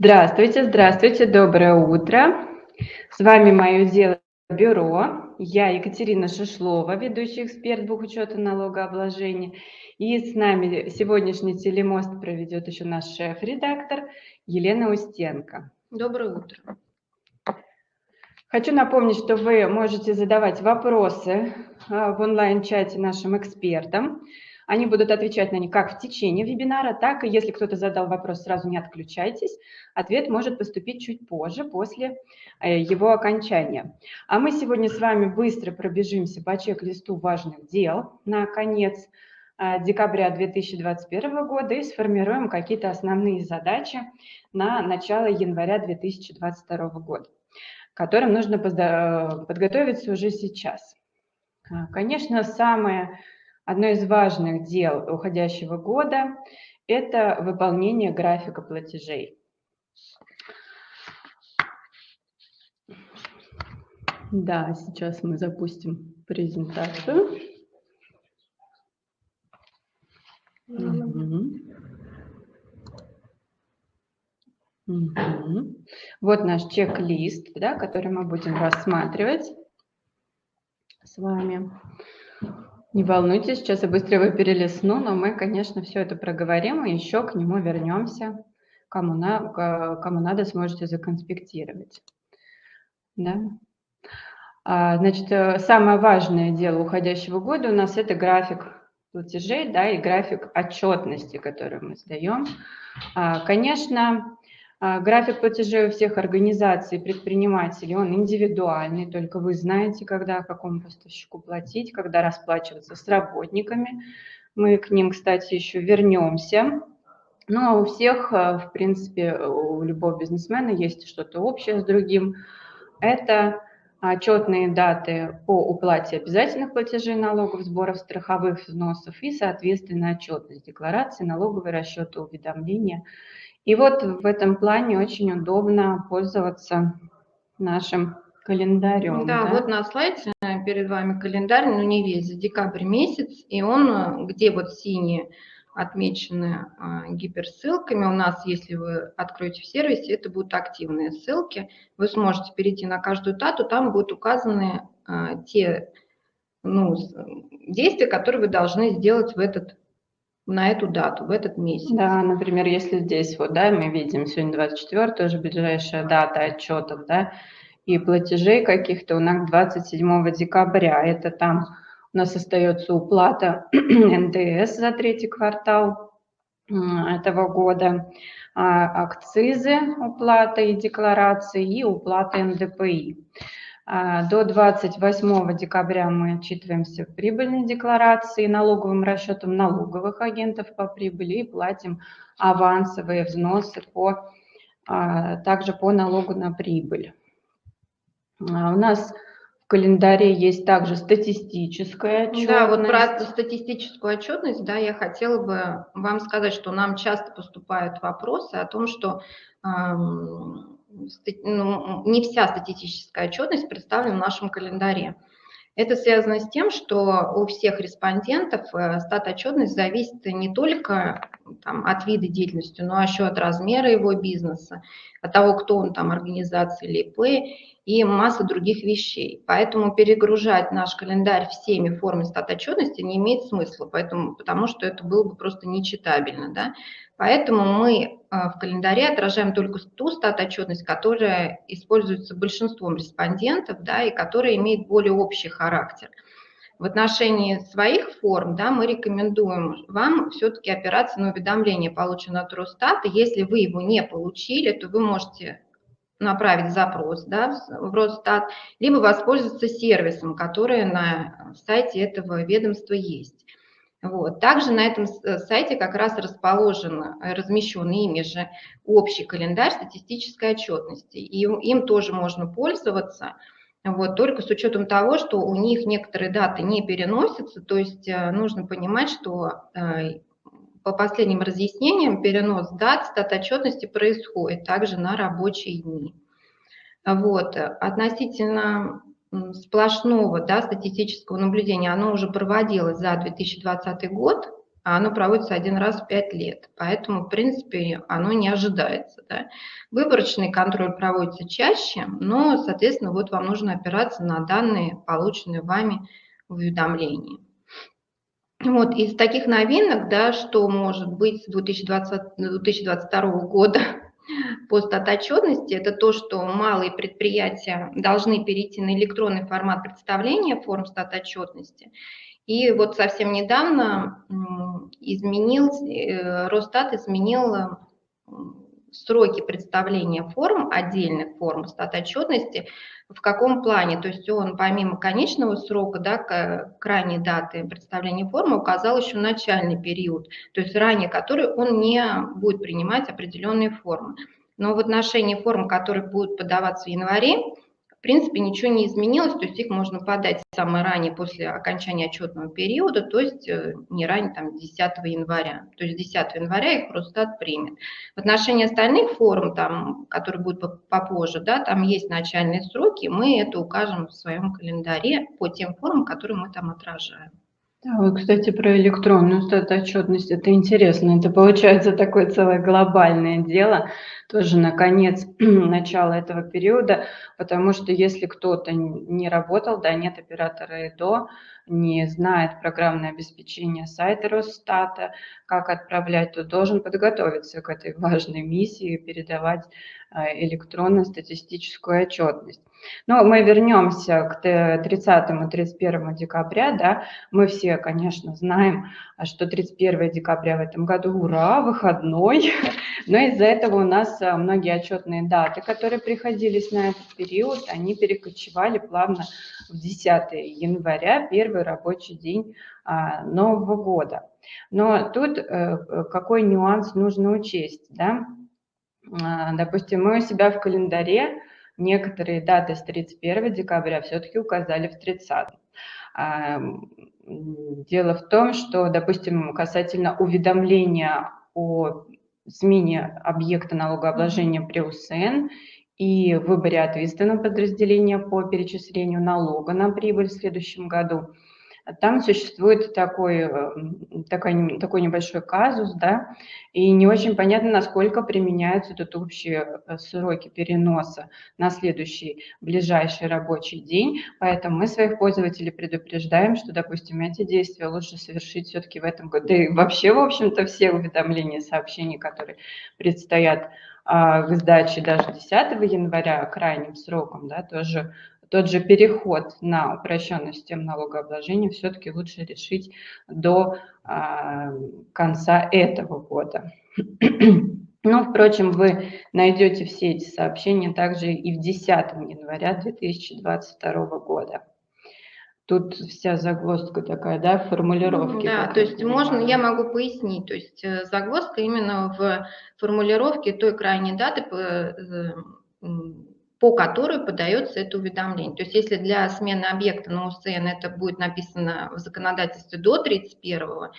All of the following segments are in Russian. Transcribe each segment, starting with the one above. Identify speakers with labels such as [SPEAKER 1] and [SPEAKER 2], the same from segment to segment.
[SPEAKER 1] Здравствуйте, здравствуйте, доброе утро. С вами «Мое дело бюро». Я Екатерина Шишлова, ведущий эксперт бухучета налогообложения. И с нами сегодняшний телемост проведет еще наш шеф-редактор Елена Устенко.
[SPEAKER 2] Доброе утро.
[SPEAKER 1] Хочу напомнить, что вы можете задавать вопросы а, в онлайн-чате нашим экспертам. Они будут отвечать на них как в течение вебинара, так и если кто-то задал вопрос, сразу не отключайтесь. Ответ может поступить чуть позже, после э, его окончания. А мы сегодня с вами быстро пробежимся по чек-листу важных дел на конец э, декабря 2021 года и сформируем какие-то основные задачи на начало января 2022 года, к которым нужно подготовиться уже сейчас. Конечно, самое Одно из важных дел уходящего года – это выполнение графика платежей. Да, сейчас мы запустим презентацию. Угу. Угу. Вот наш чек-лист, да, который мы будем рассматривать с вами. Не волнуйтесь, сейчас я быстро его перелесну, но мы, конечно, все это проговорим и еще к нему вернемся. Кому, на, кому надо, сможете законспектировать. Да? А, значит, э, самое важное дело уходящего года у нас это график платежей да, и график отчетности, который мы сдаем. А, конечно, график платежей у всех организаций, предпринимателей, он индивидуальный, только вы знаете, когда какому поставщику платить, когда расплачиваться с работниками. Мы к ним, кстати, еще вернемся. Ну, а у всех, а, в принципе, у любого бизнесмена есть что-то общее с другим. Это отчетные даты по уплате обязательных платежей налогов, сборов страховых взносов и, соответственно, отчетность декларации, налоговые расчеты, уведомления – и вот в этом плане очень удобно пользоваться нашим календарем.
[SPEAKER 2] Да, да, вот на слайде перед вами календарь, но не весь, за декабрь месяц, и он, где вот синие отмечены а, гиперссылками. У нас, если вы откроете в сервисе, это будут активные ссылки. Вы сможете перейти на каждую дату, там будут указаны а, те ну, действия, которые вы должны сделать в этот на эту дату, в этот месяц.
[SPEAKER 1] Да, например, если здесь вот, да, мы видим сегодня 24, тоже ближайшая дата отчетов, да, и платежей каких-то у нас 27 декабря, это там у нас остается уплата НДС за третий квартал этого года, а, акцизы, уплата и декларации и уплата НДПИ. А, до 28 декабря мы отчитываемся в прибыльной декларации налоговым расчетом налоговых агентов по прибыли и платим авансовые взносы по, а, также по налогу на прибыль. А, у нас в календаре есть также статистическая отчетность.
[SPEAKER 2] Да, вот про статистическую отчетность, да, я хотела бы вам сказать, что нам часто поступают вопросы о том, что ну, не вся статистическая отчетность представлена в нашем календаре. Это связано с тем, что у всех респондентов э, стат-отчетность зависит не только там, от вида деятельности, но еще от размера его бизнеса, от того, кто он там, организация или ИП, и масса других вещей. Поэтому перегружать наш календарь всеми формами стат-отчетности не имеет смысла, поэтому, потому что это было бы просто нечитабельно. Да? Поэтому мы в календаре отражаем только ту стат-отчетность, которая используется большинством респондентов да, и которая имеет более общий характер. В отношении своих форм да, мы рекомендуем вам все-таки опираться на уведомление, полученное от Росстата. Если вы его не получили, то вы можете направить запрос да, в Росстат, либо воспользоваться сервисом, который на сайте этого ведомства есть. Вот. Также на этом э, сайте как раз расположен, э, размещен ими же общий календарь статистической отчетности. И им тоже можно пользоваться, вот, только с учетом того, что у них некоторые даты не переносятся, то есть э, нужно понимать, что по последним разъяснениям перенос дат стат отчетности происходит также на рабочие дни. Вот. Относительно сплошного да, статистического наблюдения, оно уже проводилось за 2020 год, а оно проводится один раз в пять лет. Поэтому, в принципе, оно не ожидается. Да? Выборочный контроль проводится чаще, но, соответственно, вот вам нужно опираться на данные, полученные вами в уведомлении. Вот из таких новинок, да, что может быть с 2020, 2022 года по статотчетности, это то, что малые предприятия должны перейти на электронный формат представления форм статотчетности. И вот совсем недавно изменил, э, Росстат изменил сроки представления форм, отдельных форм статотчетности, в каком плане. То есть он помимо конечного срока, да, крайней даты представления формы, указал еще начальный период, то есть ранее который он не будет принимать определенные формы. Но в отношении форм, которые будут подаваться в январе, в принципе, ничего не изменилось, то есть их можно подать самое ранее после окончания отчетного периода, то есть э, не ранее там, 10 января. То есть 10 января их Росстат примет. В отношении остальных форм, там, которые будут попозже, да, там есть начальные сроки, мы это укажем в своем календаре по тем формам, которые мы там отражаем.
[SPEAKER 1] Да, вот, кстати, про электронную статотчетность, это интересно, это получается такое целое глобальное дело, тоже на конец начала этого периода, потому что если кто-то не работал, да, нет оператора ИДО, не знает программное обеспечение сайта Росстата, как отправлять, то должен подготовиться к этой важной миссии, передавать а, электронную статистическую отчетность. Но мы вернемся к 30 и 31 декабря. Да? Мы все, конечно, знаем, что 31 декабря в этом году, ура, выходной. Но из-за этого у нас а, многие отчетные даты, которые приходились на этот период, они перекочевали плавно в 10 января, первый рабочий день а, Нового года. Но тут э, какой нюанс нужно учесть, да? А, допустим, мы у себя в календаре некоторые даты с 31 декабря все-таки указали в 30. А, дело в том, что, допустим, касательно уведомления о смене объекта налогообложения при УСН и выборе ответственного подразделения по перечислению налога на прибыль в следующем году – там существует такой, э, такой, такой небольшой казус, да, и не очень понятно, насколько применяются тут общие э, сроки переноса на следующий ближайший рабочий день, поэтому мы своих пользователей предупреждаем, что, допустим, эти действия лучше совершить все-таки в этом году. Да и вообще, в общем-то, все уведомления, сообщения, которые предстоят а, к сдаче даже 10 января крайним сроком, да, тоже тот же переход на упрощенную систему налогообложения все-таки лучше решить до а, конца этого года. Но, впрочем, вы найдете все эти сообщения также и в 10 января 2022 года. Тут вся загвоздка такая, да, формулировки.
[SPEAKER 2] Да, то есть можно, я могу пояснить, то есть э, загвоздка именно в формулировке той крайней даты, э, по которой подается это уведомление. То есть если для смены объекта на УСН это будет написано в законодательстве до 31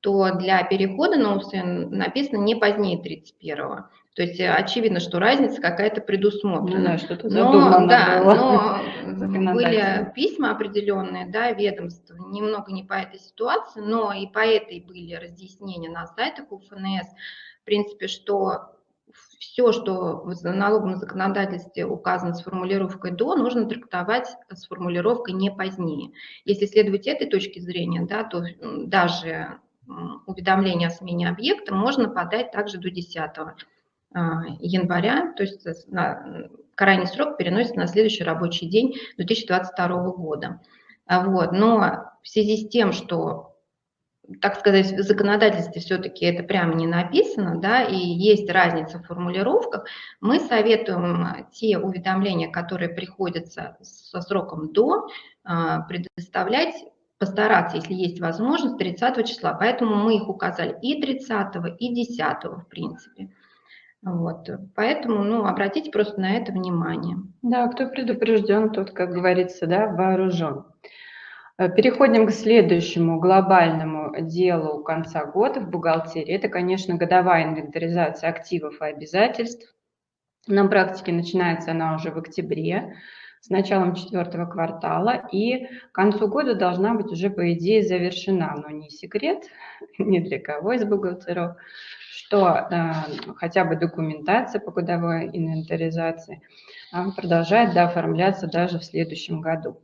[SPEAKER 2] то для перехода на УСН написано не позднее 31 то есть очевидно, что разница какая-то предусмотрена. Да, что-то но, да, но были письма определенные, да, ведомств, немного не по этой ситуации, но и по этой были разъяснения на сайтах УФНС, в принципе, что все, что в налоговом законодательстве указано с формулировкой «до», нужно трактовать с формулировкой «не позднее». Если следовать этой точке зрения, да, то даже уведомление о смене объекта можно подать также до 10 а, января, то есть на, крайний срок переносится на следующий рабочий день 2022 года. А вот. Но в связи с тем, что так сказать, в законодательстве все-таки это прямо не написано, да, и есть разница в формулировках, мы советуем те уведомления, которые приходятся со сроком до, а, предоставлять постараться, если есть возможность, 30 числа. Поэтому мы их указали и 30, и 10, в принципе. Вот. Поэтому ну, обратите просто на это внимание.
[SPEAKER 1] Да, кто предупрежден, тот, как говорится, да, вооружен. Э, переходим к следующему глобальному делу конца года в бухгалтерии. Это, конечно, годовая инвентаризация активов и обязательств. На практике начинается она уже в октябре. с началом четвертого квартала, и к концу года должна быть уже, по идее, завершена, но не секрет ни для кого из бухгалтеров, что э, хотя бы документация по годовой инвентаризации э, продолжает дооформляться даже в следующем году.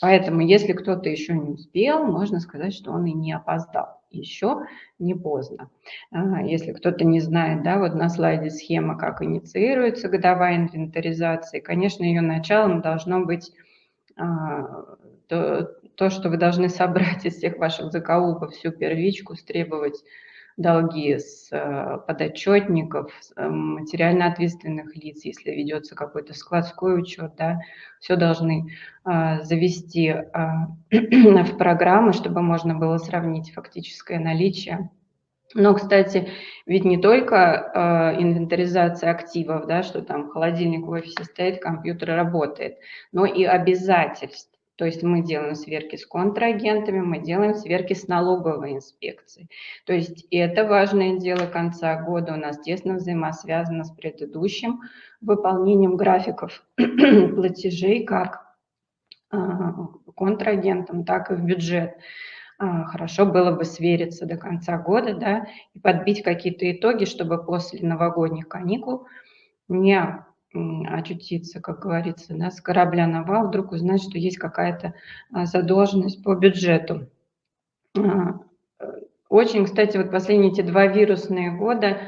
[SPEAKER 1] Поэтому, если кто-то еще не успел, можно сказать, что он и не опоздал. Еще не поздно. А, если кто-то не знает, да, вот на слайде схема, как инициируется годовая инвентаризация. Конечно, ее началом должно быть а, то, то, что вы должны собрать из всех ваших закоулков всю первичку, стребовать долги с э, подотчетников, э, материально ответственных лиц, если ведется какой-то складской учет, да, все должны а, завести в программы, чтобы можно было сравнить фактическое наличие. Но, кстати, ведь не только э, инвентаризация активов, да, что там холодильник в офисе стоит, компьютер работает, но и обязательств. То есть мы делаем сверки с контрагентами, мы делаем сверки с налоговой инспекцией. То есть это важное дело конца года у нас тесно взаимосвязано с предыдущим выполнением графиков платежей как а, контрагентам, так и в бюджет. А, хорошо было бы свериться до конца года да, и подбить какие-то итоги, чтобы после новогодних каникул не очутиться, как говорится, да, с корабля на вал, вдруг узнать, что есть какая-то а, задолженность по бюджету. А, очень, кстати, вот последние эти два вирусные года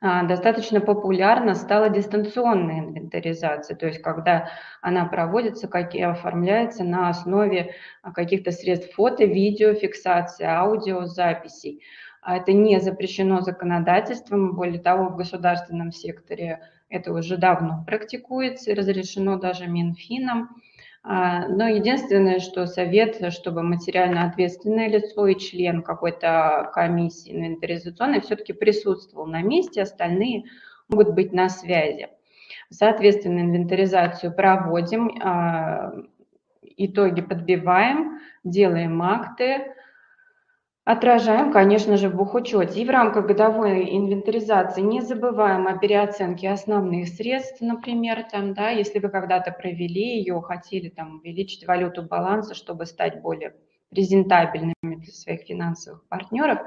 [SPEAKER 1] а, достаточно популярна стала дистанционная инвентаризация, то есть когда она проводится как и оформляется на основе каких-то средств фото, видео, фиксации, аудиозаписей. Это не запрещено законодательством, более того, в государственном секторе это уже давно практикуется разрешено даже Минфином. А, но единственное, что совет, чтобы материально ответственное лицо и член какой-то комиссии инвентаризационной все-таки присутствовал на месте, остальные могут быть на связи. Соответственно, инвентаризацию проводим, а, итоги подбиваем, делаем акты, Отражаем, конечно же, в бухучете. И в рамках годовой инвентаризации не забываем о переоценке основных средств, например, там, да, если вы когда-то провели ее, хотели там, увеличить валюту баланса, чтобы стать более презентабельными для своих финансовых партнеров,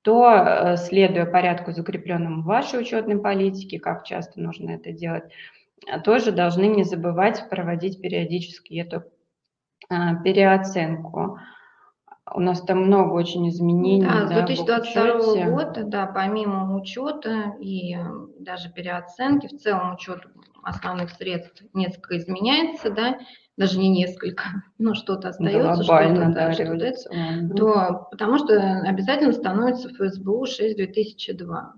[SPEAKER 1] то, э, следуя порядку, закрепленному в вашей учетной политике, как часто нужно это делать, тоже должны не забывать проводить периодически эту э, переоценку. У нас там много очень изменений.
[SPEAKER 2] Да, с 2022 года, да, помимо учета и э, даже переоценки, в целом учет основных средств несколько изменяется, да, даже не несколько, но что-то остается, что-то, да, что то потому что обязательно становится ФСБУ 6-2002.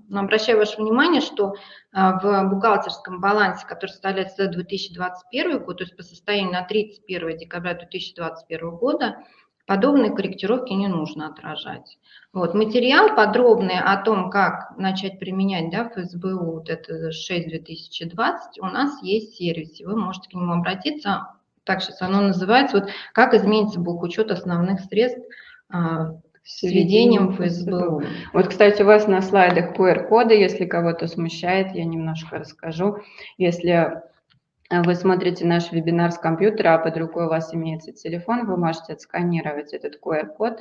[SPEAKER 2] Но обращаю ваше внимание, что а, в бухгалтерском балансе, который составляется за 2021 год, то есть по состоянию на 31 декабря 2021 года, Подобные корректировки не нужно отражать. Вот, материал подробный о том, как начать применять да, ФСБУ, вот это 6-2020, у нас есть в сервисе, вы можете к нему обратиться. Так сейчас оно называется, вот как изменится бухучет основных средств а, с введением ФСБУ.
[SPEAKER 1] Вот, кстати, у вас на слайдах QR-коды, если кого-то смущает, я немножко расскажу. Если вы смотрите наш вебинар с компьютера, а под рукой у вас имеется телефон, вы можете отсканировать этот QR-код,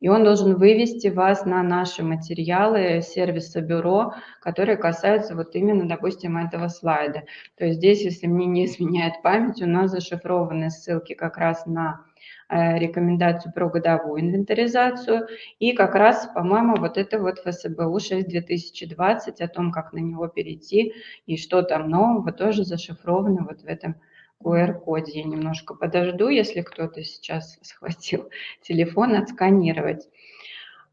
[SPEAKER 1] и он должен вывести вас на наши материалы сервиса бюро, которые касаются вот именно, допустим, этого слайда. То есть здесь, если мне не изменяет память, у нас зашифрованы ссылки как раз на Э, рекомендацию про годовую инвентаризацию. И как раз, по-моему, вот это вот ФСБУ 6-2020, о том, как на него перейти и что там нового, тоже зашифровано вот в этом QR-коде. Я немножко подожду, если кто-то сейчас схватил телефон, отсканировать.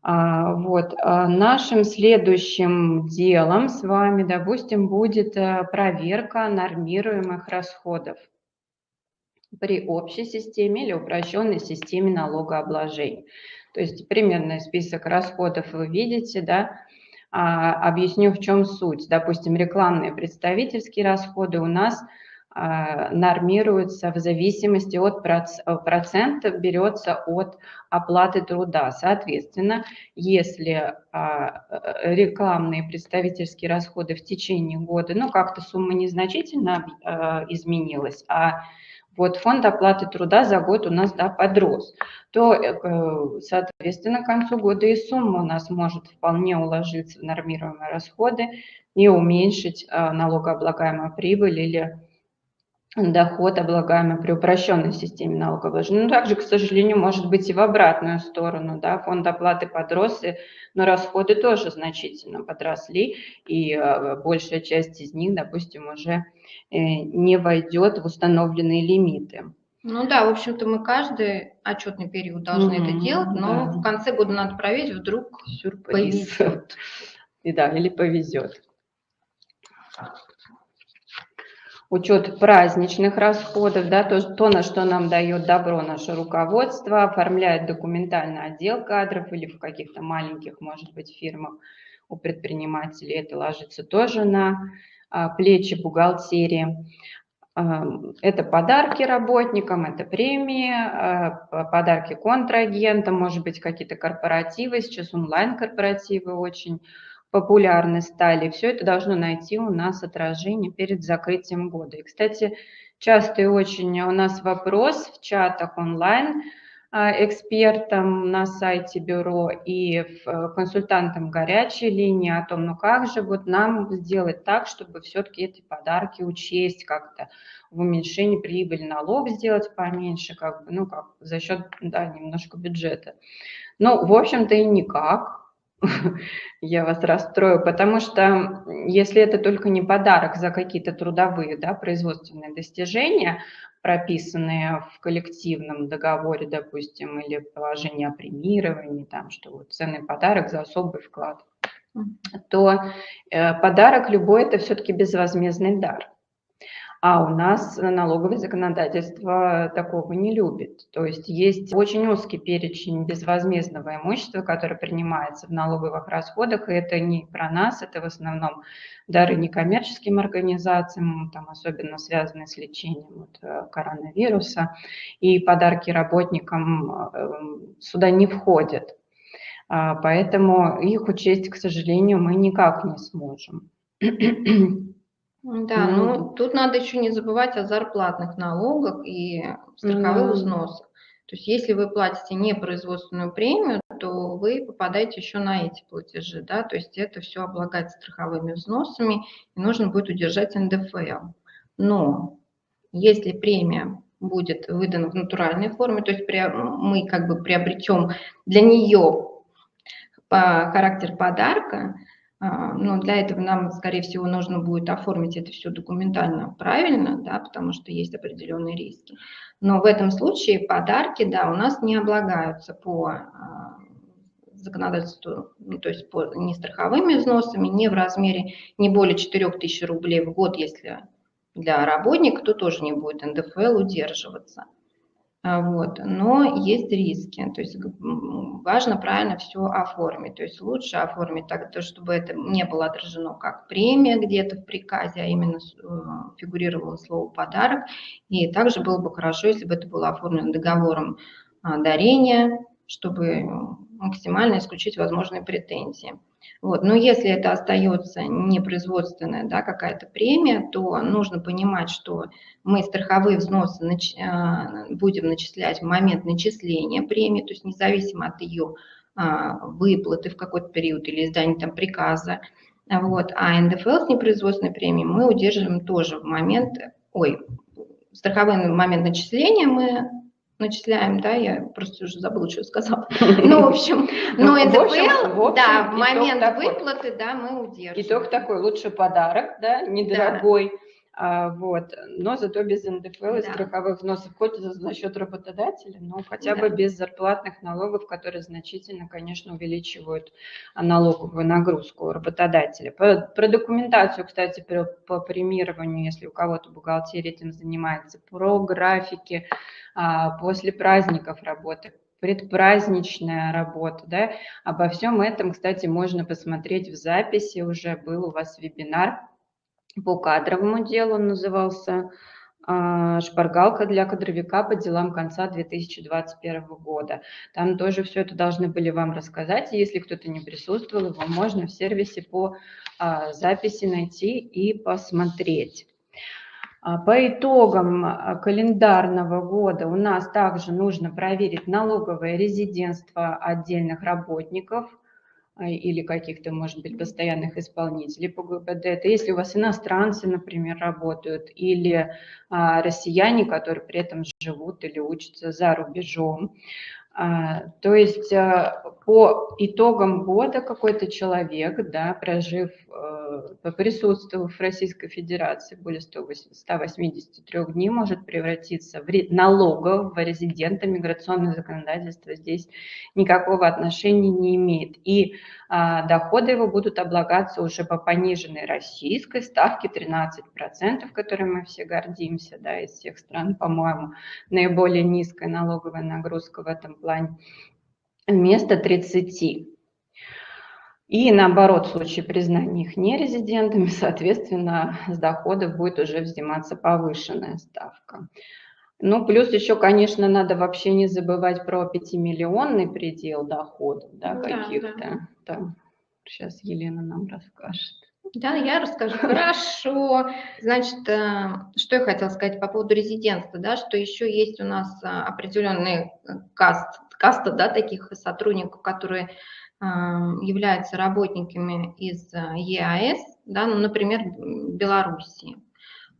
[SPEAKER 1] А, вот. А нашим следующим делом с вами, допустим, будет э, проверка нормируемых расходов при общей системе или упрощенной системе налогообложения. То есть примерный список расходов вы видите, да, а, объясню, в чем суть. Допустим, рекламные представительские расходы у нас а, нормируются в зависимости от процента, берется от оплаты труда. Соответственно, если а, рекламные представительские расходы в течение года, ну, как-то сумма незначительно а, изменилась, а вот фонд оплаты труда за год у нас да, подрос, то, э, соответственно, к концу года и сумма у нас может вполне уложиться в нормируемые расходы и уменьшить э, налогооблагаемую прибыль или доход, облагаемый при упрощенной системе налогообложения. Но также, к сожалению, может быть и в обратную сторону. Да, фонд оплаты подрос, но расходы тоже значительно подросли, и э, большая часть из них, допустим, уже э, не войдет в установленные лимиты.
[SPEAKER 2] Ну да, в общем-то, мы каждый отчетный период должны mm-hmm, это делать, но да. в конце года надо проверить, вдруг Сюрприз. повезет.
[SPEAKER 1] И да, или повезет учет праздничных расходов, да, то, то, на что нам дает добро наше руководство, оформляет документальный отдел кадров или в каких-то маленьких, может быть, фирмах у предпринимателей это ложится тоже на а, плечи бухгалтерии. А, это подарки работникам, это премии, а, подарки контрагентам, может быть, какие-то корпоративы, сейчас онлайн-корпоративы очень популярны стали. Все это должно найти у нас отражение перед закрытием года. И, кстати, частый очень у нас вопрос в чатах онлайн а, экспертам на сайте бюро и э, консультантам горячей линии о том, ну как же вот нам сделать так, чтобы все-таки эти подарки учесть как-то в уменьшении прибыли, налог сделать поменьше, как бы, ну как за счет, да, немножко бюджета. Ну, в общем-то и никак, я вас расстрою, потому что если это только не подарок за какие-то трудовые, да, производственные достижения, прописанные в коллективном договоре, допустим, или положение о премировании, там, что вот ценный подарок за особый вклад, то э, подарок любой – это все-таки безвозмездный дар. А у нас налоговое законодательство такого не любит. То есть есть очень узкий перечень безвозмездного имущества, которое принимается в налоговых расходах, и это не про нас, это в основном дары некоммерческим организациям, там, особенно связанные с лечением вот, э, коронавируса, и подарки работникам э, сюда не входят. А, поэтому их учесть, к сожалению, мы никак не сможем.
[SPEAKER 2] Да, ну, ну тут надо еще не забывать о зарплатных налогах и страховых взносах. То есть если вы платите не производственную премию, то вы попадаете еще на эти платежи, да, то есть это все облагается страховыми взносами, и нужно будет удержать НДФЛ. Но если премия будет выдана в натуральной форме, то есть мы как бы приобретем для нее характер подарка, но для этого нам, скорее всего, нужно будет оформить это все документально правильно, да, потому что есть определенные риски. Но в этом случае подарки, да, у нас не облагаются по а, законодательству, ну, то есть по не страховыми взносами, не в размере не более 4 тысяч рублей в год, если для работника, то тоже не будет НДФЛ удерживаться. А, вот. Но есть риски, то есть важно правильно все оформить, то есть лучше оформить так, чтобы это не было отражено как премия где-то в приказе, а именно э, фигурировало слово «подарок», и также было бы хорошо, если бы это было оформлено договором а, дарения, чтобы максимально исключить возможные претензии. Вот. Но если это остается непроизводственная да, какая-то премия, то нужно понимать, что мы страховые взносы нач... А, будем начислять в момент начисления премии, то есть независимо от ее а, выплаты в какой-то период или издания там приказа. Вот. А НДФЛ с непроизводственной премией мы удерживаем тоже в момент, ой, страховой момент начисления мы начисляем, да, я просто уже забыла, что я сказала. Ну, в общем, но НДФЛ, да, в момент выплаты, да, мы удерживаем.
[SPEAKER 1] Итог такой, лучше подарок, да, недорогой, а, вот, но зато без НДФЛ и да. страховых взносов, хоть за, за счет работодателя, но хотя да. бы без зарплатных налогов, которые значительно, конечно, увеличивают налоговую нагрузку работодателя. Про, про документацию, кстати, про, по премированию, если у кого-то бухгалтерия этим занимается, про графики а, после праздников работы, предпраздничная работа, да, обо всем этом, кстати, можно посмотреть в записи, уже был у вас вебинар, по кадровому делу назывался а, «Шпаргалка для кадровика по делам конца 2021 года». Там тоже все это должны были вам рассказать. Если кто-то не присутствовал, его можно в сервисе по а, записи найти и посмотреть. А, по итогам календарного года у нас также нужно проверить налоговое резидентство отдельных работников или каких-то, может быть, постоянных исполнителей по ГБД. Это если у вас иностранцы, например, работают, или россияне, которые при этом живут или учатся за рубежом. То есть по итогам года какой-то человек, да, прожив присутствовав в Российской Федерации более 183 дней, может превратиться в налогового резидента. Миграционное законодательство здесь никакого отношения не имеет. И а, доходы его будут облагаться уже по пониженной российской ставке 13%, которой мы все гордимся, да, из всех стран, по-моему, наиболее низкая налоговая нагрузка в этом плане, вместо 30%. И наоборот, в случае признания их нерезидентами, соответственно, с доходов будет уже взиматься повышенная ставка. Ну, плюс еще, конечно, надо вообще не забывать про 5-миллионный предел доходов, да, да каких-то. Да. Сейчас Елена нам расскажет.
[SPEAKER 2] Да, я расскажу. Хорошо. Значит, э, что я хотела сказать по поводу резидентства, да, что еще есть у нас э, определенный каст, каста, да, таких сотрудников, которые являются работниками из э, ЕАЭС, да, ну, например, Белоруссии.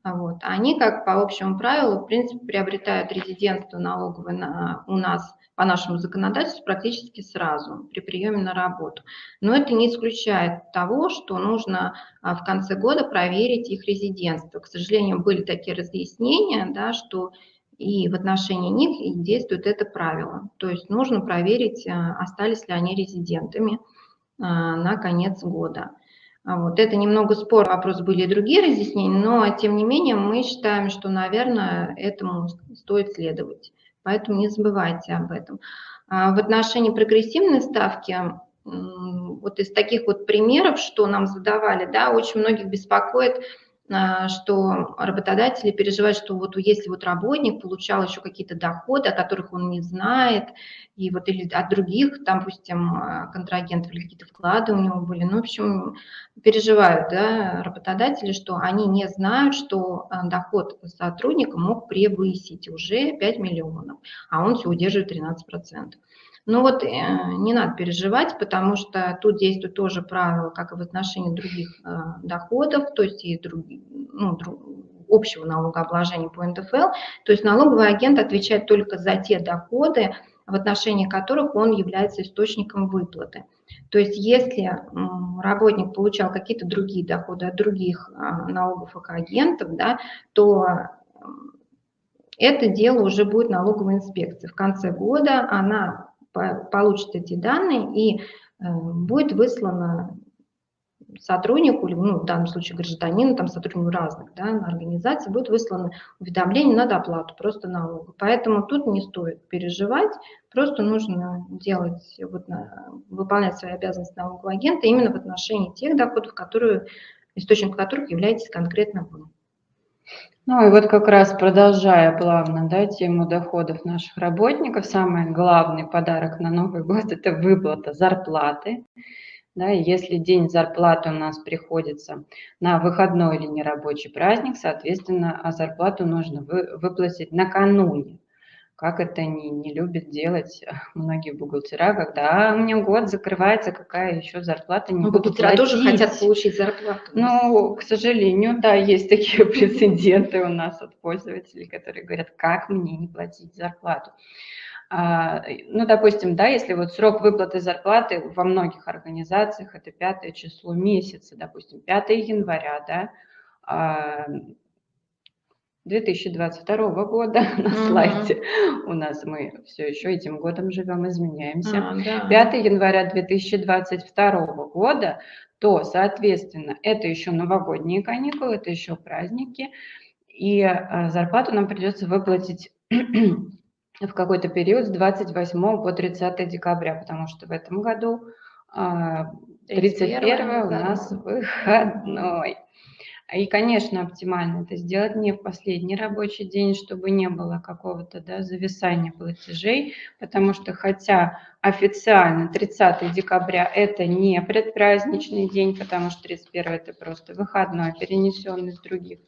[SPEAKER 2] Вот. Они, как по общему правилу, в принципе, приобретают резидентство налоговое на, у нас по нашему законодательству практически сразу при приеме на работу. Но это не исключает того, что нужно а, в конце года проверить их резидентство. К сожалению, были такие разъяснения, да, что и в отношении них действует это правило. То есть нужно проверить, остались ли они резидентами на конец года. А вот это немного спор, вопрос были и другие разъяснения, но тем не менее мы считаем, что, наверное, этому стоит следовать. Поэтому не забывайте об этом. А в отношении прогрессивной ставки, вот из таких вот примеров, что нам задавали, да, очень многих беспокоит что работодатели переживают, что вот если вот работник получал еще какие-то доходы, о которых он не знает, и вот или от других, там, допустим, а, контрагентов или какие-то вклады у него были, ну, в общем, переживают, да, работодатели, что они не знают, что а, доход сотрудника мог превысить уже 5 миллионов, а он все удерживает 13%. Ну вот э, не надо переживать, потому что тут действует тоже правило, как и в отношении других э, доходов, то есть и друг, ну, общего налогообложения по НДФЛ. То есть налоговый агент отвечает только за те доходы, в отношении которых он является источником выплаты. То есть если работник получал какие-то другие доходы от других э, налоговых агентов, да, то это дело уже будет налоговой инспекции. В конце года она получит эти данные и э, будет выслано сотруднику, ну, в данном случае гражданину, там сотруднику разных да, организаций, будет выслано уведомление на доплату, просто налога. Поэтому тут не стоит переживать, просто нужно делать, вот, выполнять свои обязанности налогового агента именно в отношении тех доходов, которые, источником которых являетесь конкретно вы.
[SPEAKER 1] Ну и вот как раз продолжая плавно да, тему доходов наших работников, самый главный подарок на Новый год – это выплата зарплаты. Да, если день зарплаты у нас приходится на выходной или нерабочий праздник, соответственно, а зарплату нужно вы, выплатить накануне как это не, не любят делать многие бухгалтера, когда а, у меня год закрывается, какая еще зарплата, не
[SPEAKER 2] ну, буду бухгалтера платить. тоже хотят получить зарплату.
[SPEAKER 1] Ну, к сожалению, да, есть такие прецеденты у нас от пользователей, которые говорят, как мне не платить зарплату. А, ну, допустим, да, если вот срок выплаты зарплаты во многих организациях это пятое число месяца, допустим, 5 января, да, а, 2022 года на угу. слайде у нас мы все еще этим годом живем, изменяемся. А, да. 5 января 2022 года, то, соответственно, это еще новогодние каникулы, это еще праздники, и а, зарплату нам придется выплатить в какой-то период с 28 по 30 декабря, потому что в этом году 31 а, у нас выходной. И, конечно, оптимально это сделать не в последний рабочий день, чтобы не было какого-то да, зависания платежей, потому что хотя официально 30 декабря это не предпраздничный день, потому что 31 это просто выходной, перенесенный с других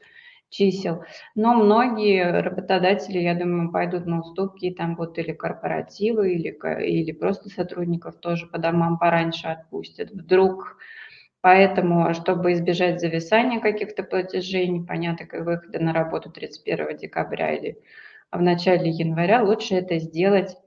[SPEAKER 1] чисел. Но многие работодатели, я думаю, пойдут на уступки, и там будут или корпоративы, или, или просто сотрудников тоже по домам пораньше отпустят. Вдруг Поэтому, чтобы избежать зависания каких-то платежей, непонятных выхода на работу 31 декабря или в начале января, лучше это сделать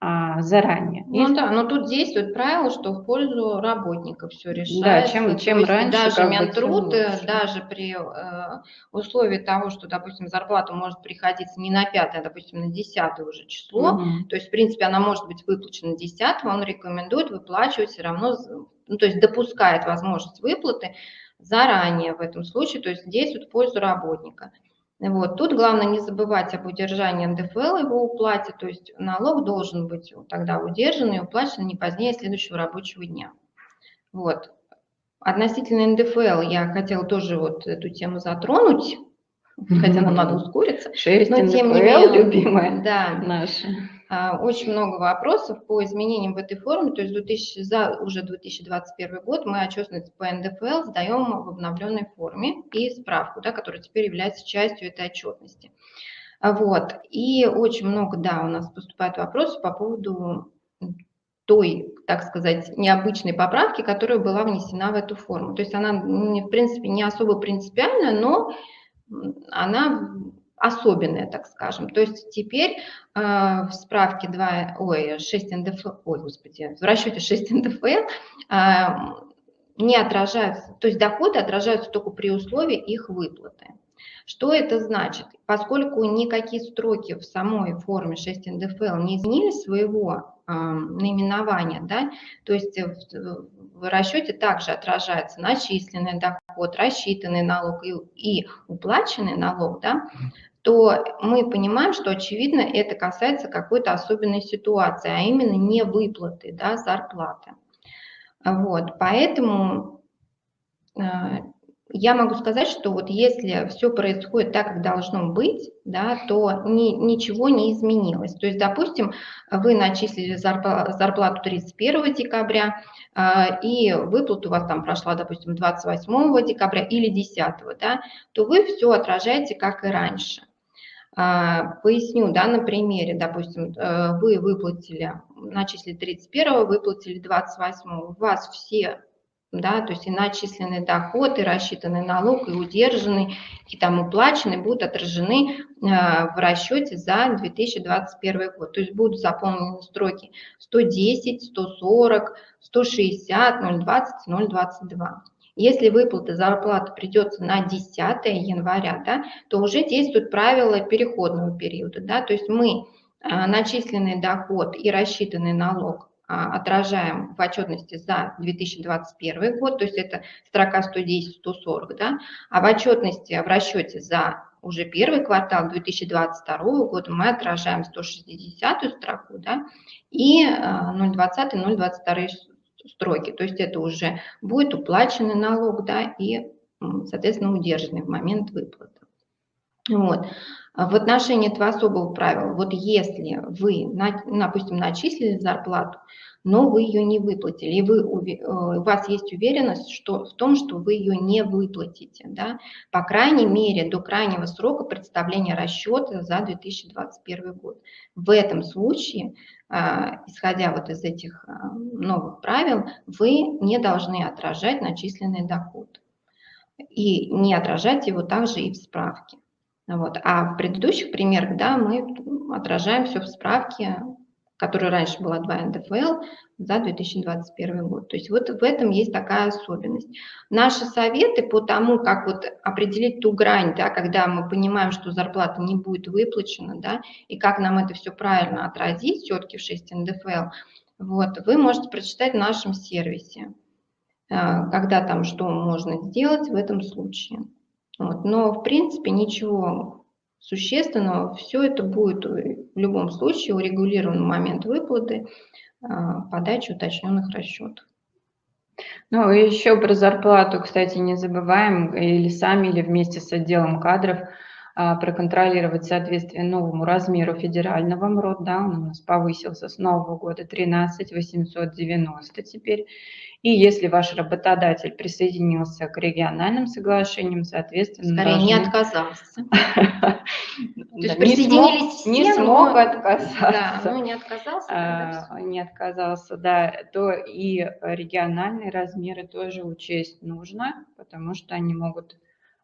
[SPEAKER 1] а, заранее.
[SPEAKER 2] Ну Если... да, но тут действует правило, что в пользу работника все решается.
[SPEAKER 1] Да, чем, чем раньше,
[SPEAKER 2] даже Минтруд, даже при э, условии того, что, допустим, зарплата может приходиться не на 5, а, допустим, на 10 уже число, угу. то есть, в принципе, она может быть выплачена 10, он рекомендует выплачивать все равно, ну, то есть допускает возможность выплаты заранее в этом случае, то есть действует в пользу работника. Вот. Тут главное не забывать об удержании НДФЛ его уплате, то есть налог должен быть тогда удержан и уплачен не позднее следующего рабочего дня. Вот. Относительно НДФЛ я хотела тоже вот эту тему затронуть, хотя нам надо ускориться.
[SPEAKER 1] 6 но, НДФЛ, тем не менее, любимая
[SPEAKER 2] да, наша. А, очень много вопросов по изменениям в этой форме, то есть 2000, за уже 2021 год мы отчетность по НДФЛ сдаем в обновленной форме и справку, да, которая теперь является частью этой отчетности. А, вот. И очень много, да, у нас поступает вопросов по поводу той, так сказать, необычной поправки, которая была внесена в эту форму. То есть она, в принципе, не особо принципиальная, но она особенное, так скажем. То есть теперь э, в справке 2, ой, 6 НДФЛ, ой, господи, в расчете 6 НДФЛ э, не отражаются, то есть доходы отражаются только при условии их выплаты. Что это значит? Поскольку никакие строки в самой форме 6 НДФЛ не изменили своего э, наименования, да, то есть в, в расчете также отражается начисленный доход, рассчитанный налог и, и уплаченный налог, да, то мы понимаем, что, очевидно, это касается какой-то особенной ситуации, а именно не выплаты да, зарплаты. Вот, поэтому э, я могу сказать, что вот если все происходит так, как должно быть, да, то ни, ничего не изменилось. То есть, допустим, вы начислили зарплату 31 декабря, э, и выплата у вас там прошла, допустим, 28 декабря или 10, да, то вы все отражаете, как и раньше. А, поясню, да, на примере, допустим, э, вы выплатили, начислили 31, выплатили 28, у вас все, да, то есть и начисленный доход, и рассчитанный налог, и удержанный, и там уплаченный будут отражены э, в расчете за 2021 год. То есть будут заполнены строки 110, 140, 160, 020, 022. Если выплата зарплаты придется на 10 января, да, то уже действуют правила переходного периода. Да, то есть мы а, начисленный доход и рассчитанный налог а, отражаем в отчетности за 2021 год, то есть это строка 110-140, да, а в отчетности, в расчете за уже первый квартал 2022 года мы отражаем 160 строку да, и 020-022 строки. То есть это уже будет уплаченный налог, да, и, соответственно, удержанный в момент выплаты. Вот. А в отношении этого особого правила, вот если вы, допустим, начислили зарплату, но вы ее не выплатили, и вы, э, у вас есть уверенность что, в том, что вы ее не выплатите, да, по крайней мере, до крайнего срока представления расчета за 2021 год. В этом случае а, исходя вот из этих а, новых правил, вы не должны отражать начисленный доход. И не отражать его также и в справке. Вот. А в предыдущих примерах, да, мы отражаем все в справке которая раньше была 2 НДФЛ, за 2021 год. То есть вот в этом есть такая особенность. Наши советы по тому, как вот определить ту грань, да, когда мы понимаем, что зарплата не будет выплачена, да, и как нам это все правильно отразить все-таки в 6 НДФЛ, вот, вы можете прочитать в нашем сервисе, э, когда там что можно сделать в этом случае. Вот. Но, в принципе, ничего существенного. Все это будет в любом случае урегулирован момент выплаты, а, подачи уточненных расчетов.
[SPEAKER 1] Ну, и еще про зарплату, кстати, не забываем, или сами, или вместе с отделом кадров а, проконтролировать соответствие новому размеру федерального МРОД, да, он у нас повысился с нового года 13 890 теперь. И если ваш работодатель присоединился к региональным соглашениям, соответственно...
[SPEAKER 2] Скорее, должны... не отказался. То есть присоединились
[SPEAKER 1] Не смог отказаться.
[SPEAKER 2] Да, ну не отказался.
[SPEAKER 1] А, не отказался, да. То и региональные размеры тоже учесть нужно, потому что они могут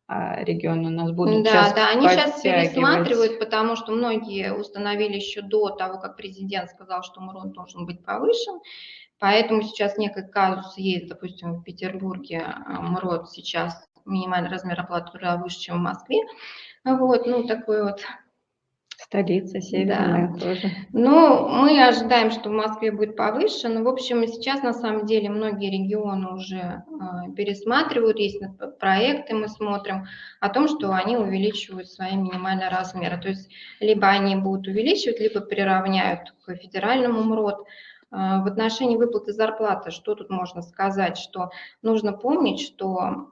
[SPEAKER 1] а, регион у нас будут
[SPEAKER 2] да, сейчас Да, они сейчас пересматривают, потому что многие установили еще до того, как президент сказал, что МРОН должен быть повышен. Поэтому сейчас некий казус есть, допустим, в Петербурге э, МРОД сейчас минимальный размер оплаты труда выше, чем в Москве. Вот, ну, такой вот
[SPEAKER 1] Столица северная да. тоже.
[SPEAKER 2] Ну, мы ожидаем, что в Москве будет повыше. Но, в общем, сейчас на самом деле многие регионы уже э, пересматривают, есть проекты, мы смотрим о том, что они увеличивают свои минимальные размеры. То есть либо они будут увеличивать, либо приравняют к федеральному МРОД. А, в отношении выплаты зарплаты, что тут можно сказать, что нужно помнить, что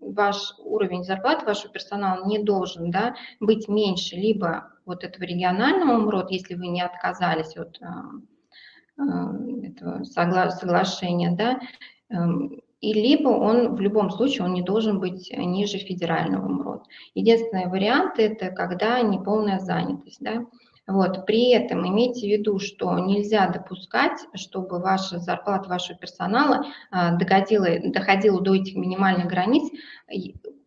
[SPEAKER 2] ваш уровень зарплаты вашего персонала не должен да, быть меньше либо вот этого регионального МРОД, если вы не отказались от а, а, этого согла соглашения, да, эм, и либо он в любом случае он не должен быть ниже федерального МРОД. Единственный вариант это когда неполная занятость. Да? Вот. При этом имейте в виду, что нельзя допускать, чтобы ваша зарплата вашего персонала а, доходила, доходила до этих минимальных границ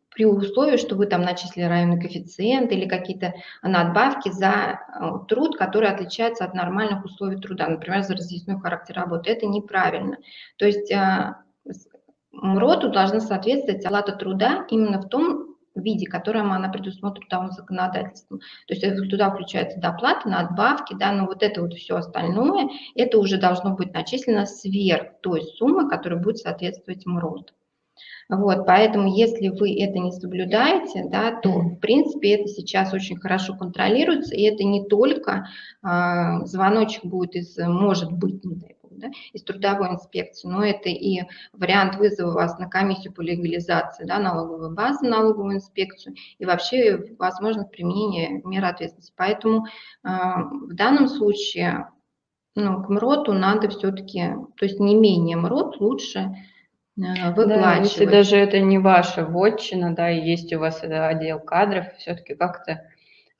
[SPEAKER 2] при условии, что вы там начислили районный коэффициент или какие-то надбавки за а, труд, который отличается от нормальных условий труда, например, за разъясной характер работы. Это неправильно. То есть а, МРОТу должна соответствовать оплата труда именно в том виде, которым она предусмотрена трудовым законодательством. То есть туда включается доплата, надбавки, да, но вот это вот все остальное, это уже должно быть начислено сверх той суммы, которая будет соответствовать МРОД. Вот, поэтому если вы это не соблюдаете, да, то в принципе это сейчас очень хорошо контролируется, и это не только э, звоночек будет из «может быть», не дай да, из трудовой инспекции, но это и вариант вызова вас на комиссию по легализации да, налоговой базы, налоговую инспекцию и вообще возможность применения мер ответственности. Поэтому э, в данном случае ну, к МРОТу надо все-таки, то есть не менее МРОТ лучше выплачивать. Да,
[SPEAKER 1] если даже это не ваша вотчина, да, и есть у вас отдел кадров, все-таки как-то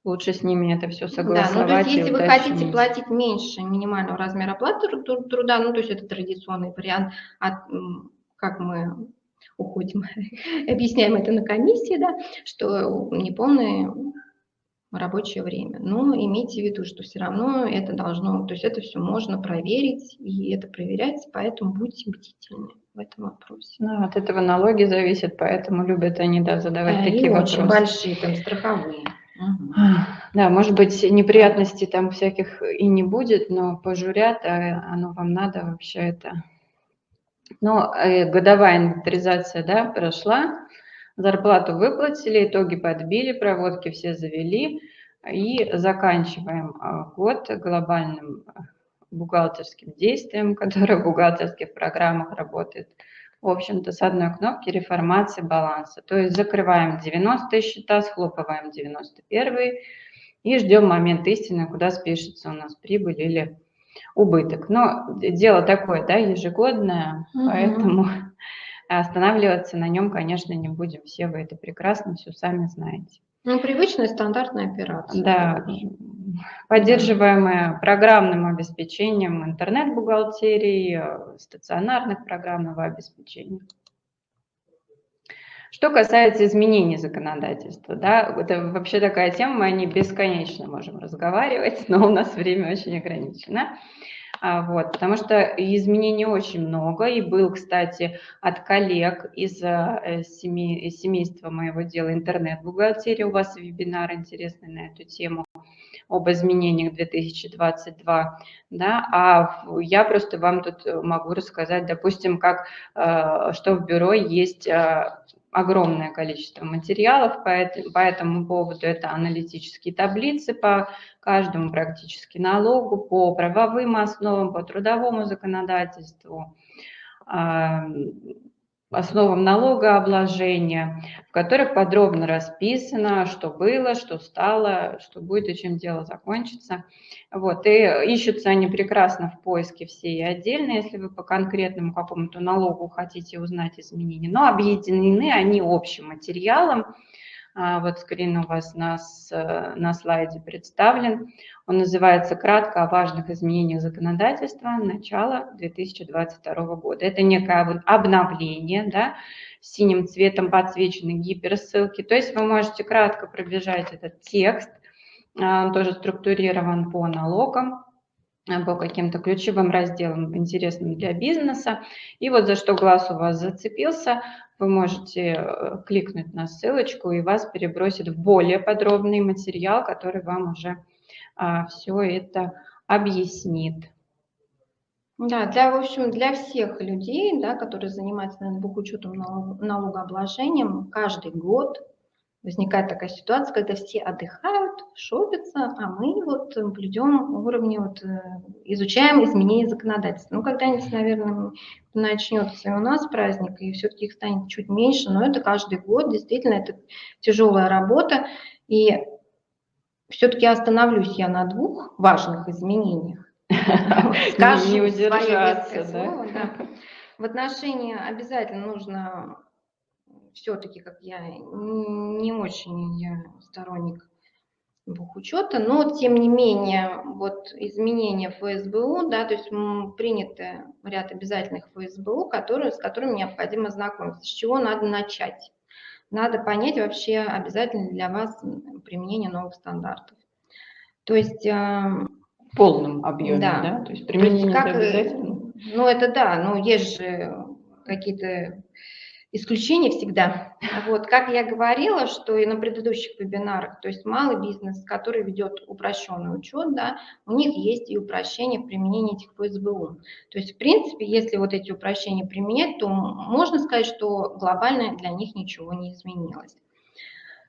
[SPEAKER 1] Лучше с ними это все согласовать. Да, ну
[SPEAKER 2] то есть если вы хотите платить меньше минимального размера оплаты труда, ну то есть это традиционный вариант, от, как мы уходим, объясняем это на комиссии, да, что неполное рабочее время. Но имейте в виду, что все равно это должно, то есть это все можно проверить, и это проверяется, поэтому будьте бдительны в этом вопросе.
[SPEAKER 1] Ну, от этого налоги зависят, поэтому любят они да, задавать а, такие и вопросы.
[SPEAKER 2] очень большие, там страховые.
[SPEAKER 1] Да, может быть, неприятностей там всяких и не будет, но пожурят, а оно вам надо вообще это. Но э, годовая инвентаризация, да, прошла, зарплату выплатили, итоги подбили, проводки все завели, и заканчиваем а, год глобальным бухгалтерским действием, которое в бухгалтерских программах работает в общем-то, с одной кнопки реформации баланса. То есть закрываем 90 счета, схлопываем 91 и ждем момент истины, куда спишется у нас прибыль или убыток. Но дело такое, да, ежегодное, угу. поэтому останавливаться на нем, конечно, не будем. Все вы это прекрасно все сами знаете.
[SPEAKER 2] Ну, привычная стандартная операция.
[SPEAKER 1] Да, поддерживаемая программным обеспечением интернет-бухгалтерии, стационарных программного обеспечения. Что касается изменений законодательства, да, это вообще такая тема, мы о ней бесконечно можем разговаривать, но у нас время очень ограничено. А, вот, потому что изменений очень много, и был, кстати, от коллег из, э, семей, из семейства моего дела интернет-бухгалтерия, у вас вебинар интересный на эту тему об изменениях 2022, да, а я просто вам тут могу рассказать, допустим, как, э, что в бюро есть э, огромное количество материалов по, по этому поводу. Это аналитические таблицы по каждому практически налогу, по правовым основам, по трудовому законодательству. Основам налогообложения, в которых подробно расписано, что было, что стало, что будет и чем дело закончится. Вот, и ищутся они прекрасно в поиске все и отдельно, если вы по конкретному какому-то налогу хотите узнать изменения, но объединены они общим материалом, вот скрин у вас на, на слайде представлен. Он называется «Кратко о важных изменениях законодательства начала 2022 года». Это некое обновление, да, синим цветом подсвечены гиперссылки. То есть вы можете кратко пробежать этот текст, а, он тоже структурирован по налогам, а, по каким-то ключевым разделам, интересным для бизнеса. И вот за что глаз у вас зацепился, вы можете э, кликнуть на ссылочку, и вас перебросит в более подробный материал, который вам уже а, все это объяснит.
[SPEAKER 2] Да, для, в общем, для всех людей, да, которые занимаются наверное, бухучетом налогообложением, каждый год возникает такая ситуация, когда все отдыхают, шопятся, а мы вот блюдем уровни, вот, э, изучаем изменения законодательства. Ну, когда-нибудь, наверное, начнется и у нас праздник, и все-таки их станет чуть меньше, но это каждый год, действительно, это тяжелая работа, и все-таки остановлюсь я на двух важных изменениях.
[SPEAKER 1] Не удержаться,
[SPEAKER 2] да? В отношении обязательно нужно все-таки, как я не очень я сторонник бухучета, но тем не менее вот изменения ФСБУ, да, то есть приняты ряд обязательных ФСБУ, которые, с которыми необходимо знакомиться. С чего надо начать? Надо понять вообще обязательно для вас применение новых стандартов. То есть...
[SPEAKER 1] В полном объеме, да? да?
[SPEAKER 2] То есть применение То есть как, обязательно? Ну это да, но есть же какие-то исключение всегда. Вот, как я говорила, что и на предыдущих вебинарах, то есть малый бизнес, который ведет упрощенный учет, да, у них есть и упрощение в применении этих ФСБУ. То есть, в принципе, если вот эти упрощения применять, то можно сказать, что глобально для них ничего не изменилось.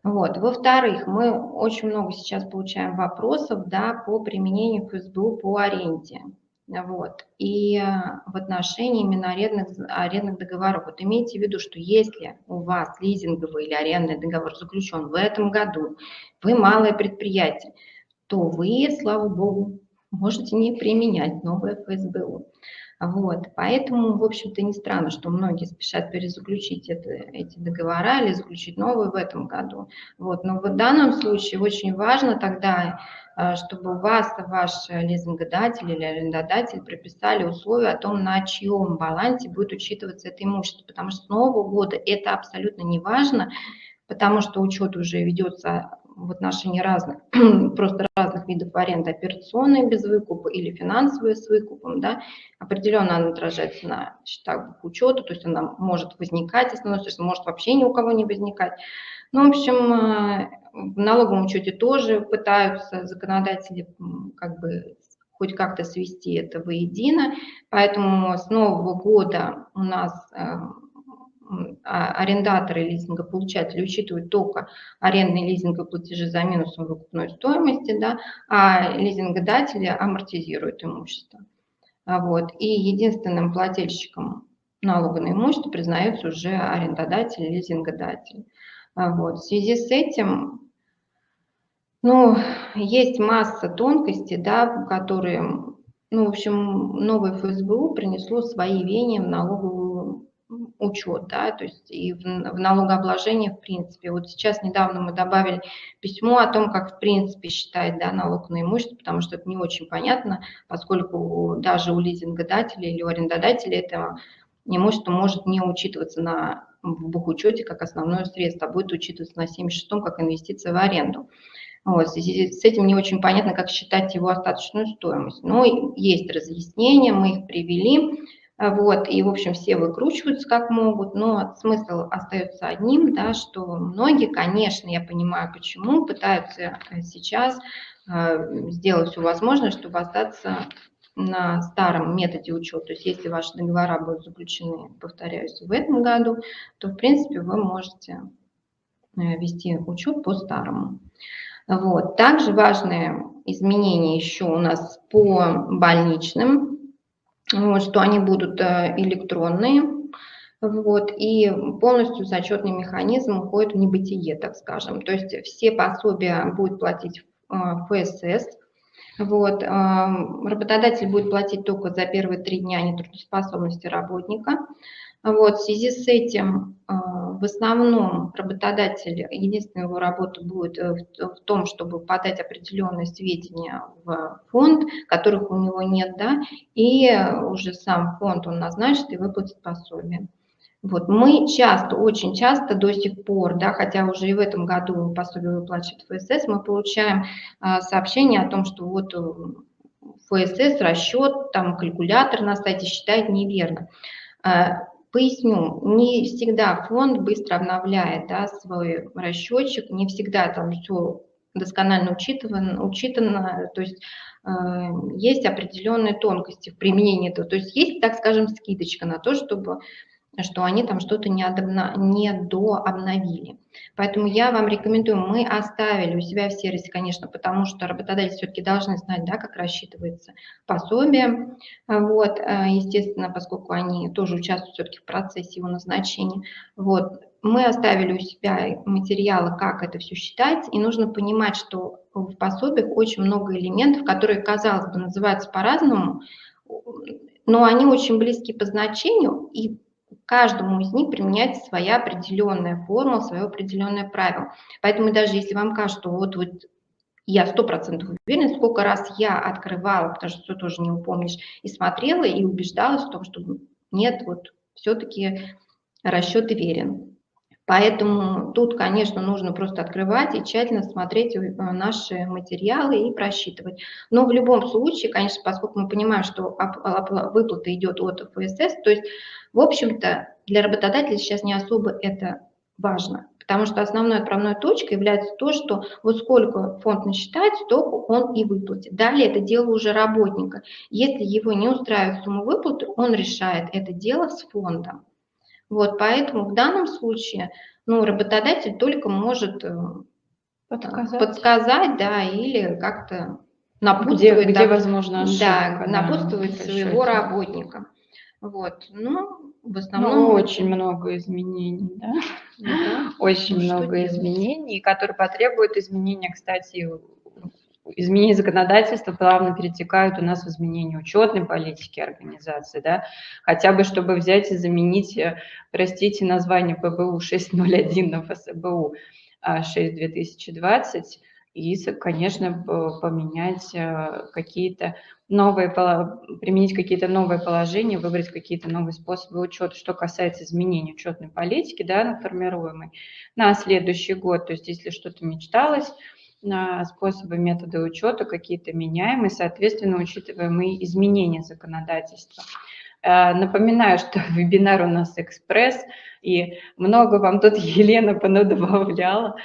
[SPEAKER 2] Вот. Во-вторых, мы очень много сейчас получаем вопросов да, по применению ФСБУ по аренде. Вот. И э, в отношении именно арендных, арендных договоров. Вот имейте в виду, что если у вас лизинговый или арендный договор заключен в этом году, вы малое предприятие, то вы, слава богу, можете не применять новое ФСБУ. Вот, поэтому, в общем-то, не странно, что многие спешат перезаключить это, эти договора или заключить новые в этом году. Вот, но в данном случае очень важно тогда, э, чтобы вас ваш лизингодатель или арендодатель прописали условия о том, на чьем балансе будет учитываться это имущество, потому что с Нового года это абсолютно не важно, потому что учет уже ведется в отношении разных, просто разных видов аренды, операционные без выкупа или финансовые с выкупом, да, определенно она отражается на счетах учета, то есть она может возникать, основной, то может вообще ни у кого не возникать. Ну, в общем, э, в налоговом учете тоже пытаются законодатели как бы хоть как-то свести это воедино, поэтому с нового года у нас а, арендаторы лизингополучатели учитывают только арендные лизинговые платежи за минусом выкупной стоимости, да, а лизингодатели амортизируют имущество. А вот. И единственным плательщиком налога на имущество признается уже арендодатель, лизингодатель. А вот. В связи с этим ну, есть масса тонкостей, да, которые, ну, в общем, новое ФСБУ принесло свои веяния в налоговую учет, да, то есть и в, в налогообложении в принципе. Вот сейчас недавно мы добавили письмо о том, как в принципе считать да, налог на имущество, потому что это не очень понятно, поскольку даже у лизингодателя или у арендодателя это имущество может не учитываться на, бухучете как основное средство, а будет учитываться на 76-м как инвестиция в аренду. Вот, в связи с этим не очень понятно, как считать его остаточную стоимость. Но есть разъяснения, мы их привели. А, вот, и, в общем, все выкручиваются как могут, но смысл остается одним, да, что многие, конечно, я понимаю почему, пытаются э, сейчас э, сделать все возможное, чтобы остаться на старом методе учета. То есть если ваши договора будут заключены, повторяюсь, в этом году, то, в принципе, вы можете э, вести учет по старому. Вот. Также важные изменения еще у нас по больничным что они будут э, электронные, вот, и полностью зачетный механизм уходит в небытие, так скажем. То есть все пособия будет платить ФСС, вот, работодатель будет платить только за первые три дня нетрудоспособности работника. Вот, в связи с этим в основном работодатель, единственная его работа будет в, в том, чтобы подать определенные сведения в фонд, которых у него нет, да, и уже сам фонд он назначит и выплатит пособие. Вот мы часто, очень часто до сих пор, да, хотя уже и в этом году пособие выплачивает ФСС, мы получаем а, сообщение о том, что вот э, ФСС расчет, там калькулятор на сайте считает неверно. Поясню, не всегда фонд быстро обновляет да, свой расчетчик, не всегда там все досконально учитывано, учитано, то есть э, есть определенные тонкости в применении этого, то есть есть, так скажем, скидочка на то, чтобы что они там что-то не, дообновили. Поэтому я вам рекомендую, мы оставили у себя в сервисе, конечно, потому что работодатели все-таки должны знать, да, как рассчитывается пособие. Вот, э, естественно, поскольку они тоже участвуют все-таки в процессе его назначения. Вот, мы оставили у себя материалы, как это все считать, и нужно понимать, что в пособиях очень много элементов, которые, казалось бы, называются по-разному, но они очень близки по значению, и каждому из них применяется своя определенная формула, свое определенное правило. Поэтому даже если вам кажется, что вот, вот я сто процентов уверена, сколько раз я открывала, потому что все тоже не упомнишь, и смотрела, и убеждалась в том, что нет, вот все-таки расчет верен. Поэтому тут, конечно, нужно просто открывать и тщательно смотреть э, наши материалы и просчитывать. Но в любом случае, конечно, поскольку мы понимаем, что выплата идет от ФСС, то есть в общем-то, для работодателя сейчас не особо это важно, потому что основной отправной точкой является то, что вот сколько фонд насчитает, столько он и выплатит. Далее это дело уже работника. Если его не устраивает сумма выплаты, он решает это дело с фондом. Вот, поэтому в данном случае ну, работодатель только может э, подсказать, подсказать да, или как-то напутствовать,
[SPEAKER 1] где, где возможно
[SPEAKER 2] ошибка, да, напутствовать да, своего работника. Вот, ну, в основном...
[SPEAKER 1] Ну, очень много изменений, да? да. Очень ну, много изменений, которые потребуют изменения, кстати, изменения законодательства плавно перетекают у нас в изменение учетной политики организации, да, хотя бы чтобы взять и заменить, э, простите, название ПБУ 601 на ФСБУ 6 2020, и, конечно, поменять э, какие-то новые, применить какие-то новые положения, выбрать какие-то новые способы учета. Что касается изменений учетной политики, да, формируемой на следующий год, то есть если что-то мечталось, на способы, методы учета какие-то меняем и, соответственно, учитываем и изменения законодательства. Э, напоминаю, что вебинар у нас экспресс, и много вам тут Елена понадобавляла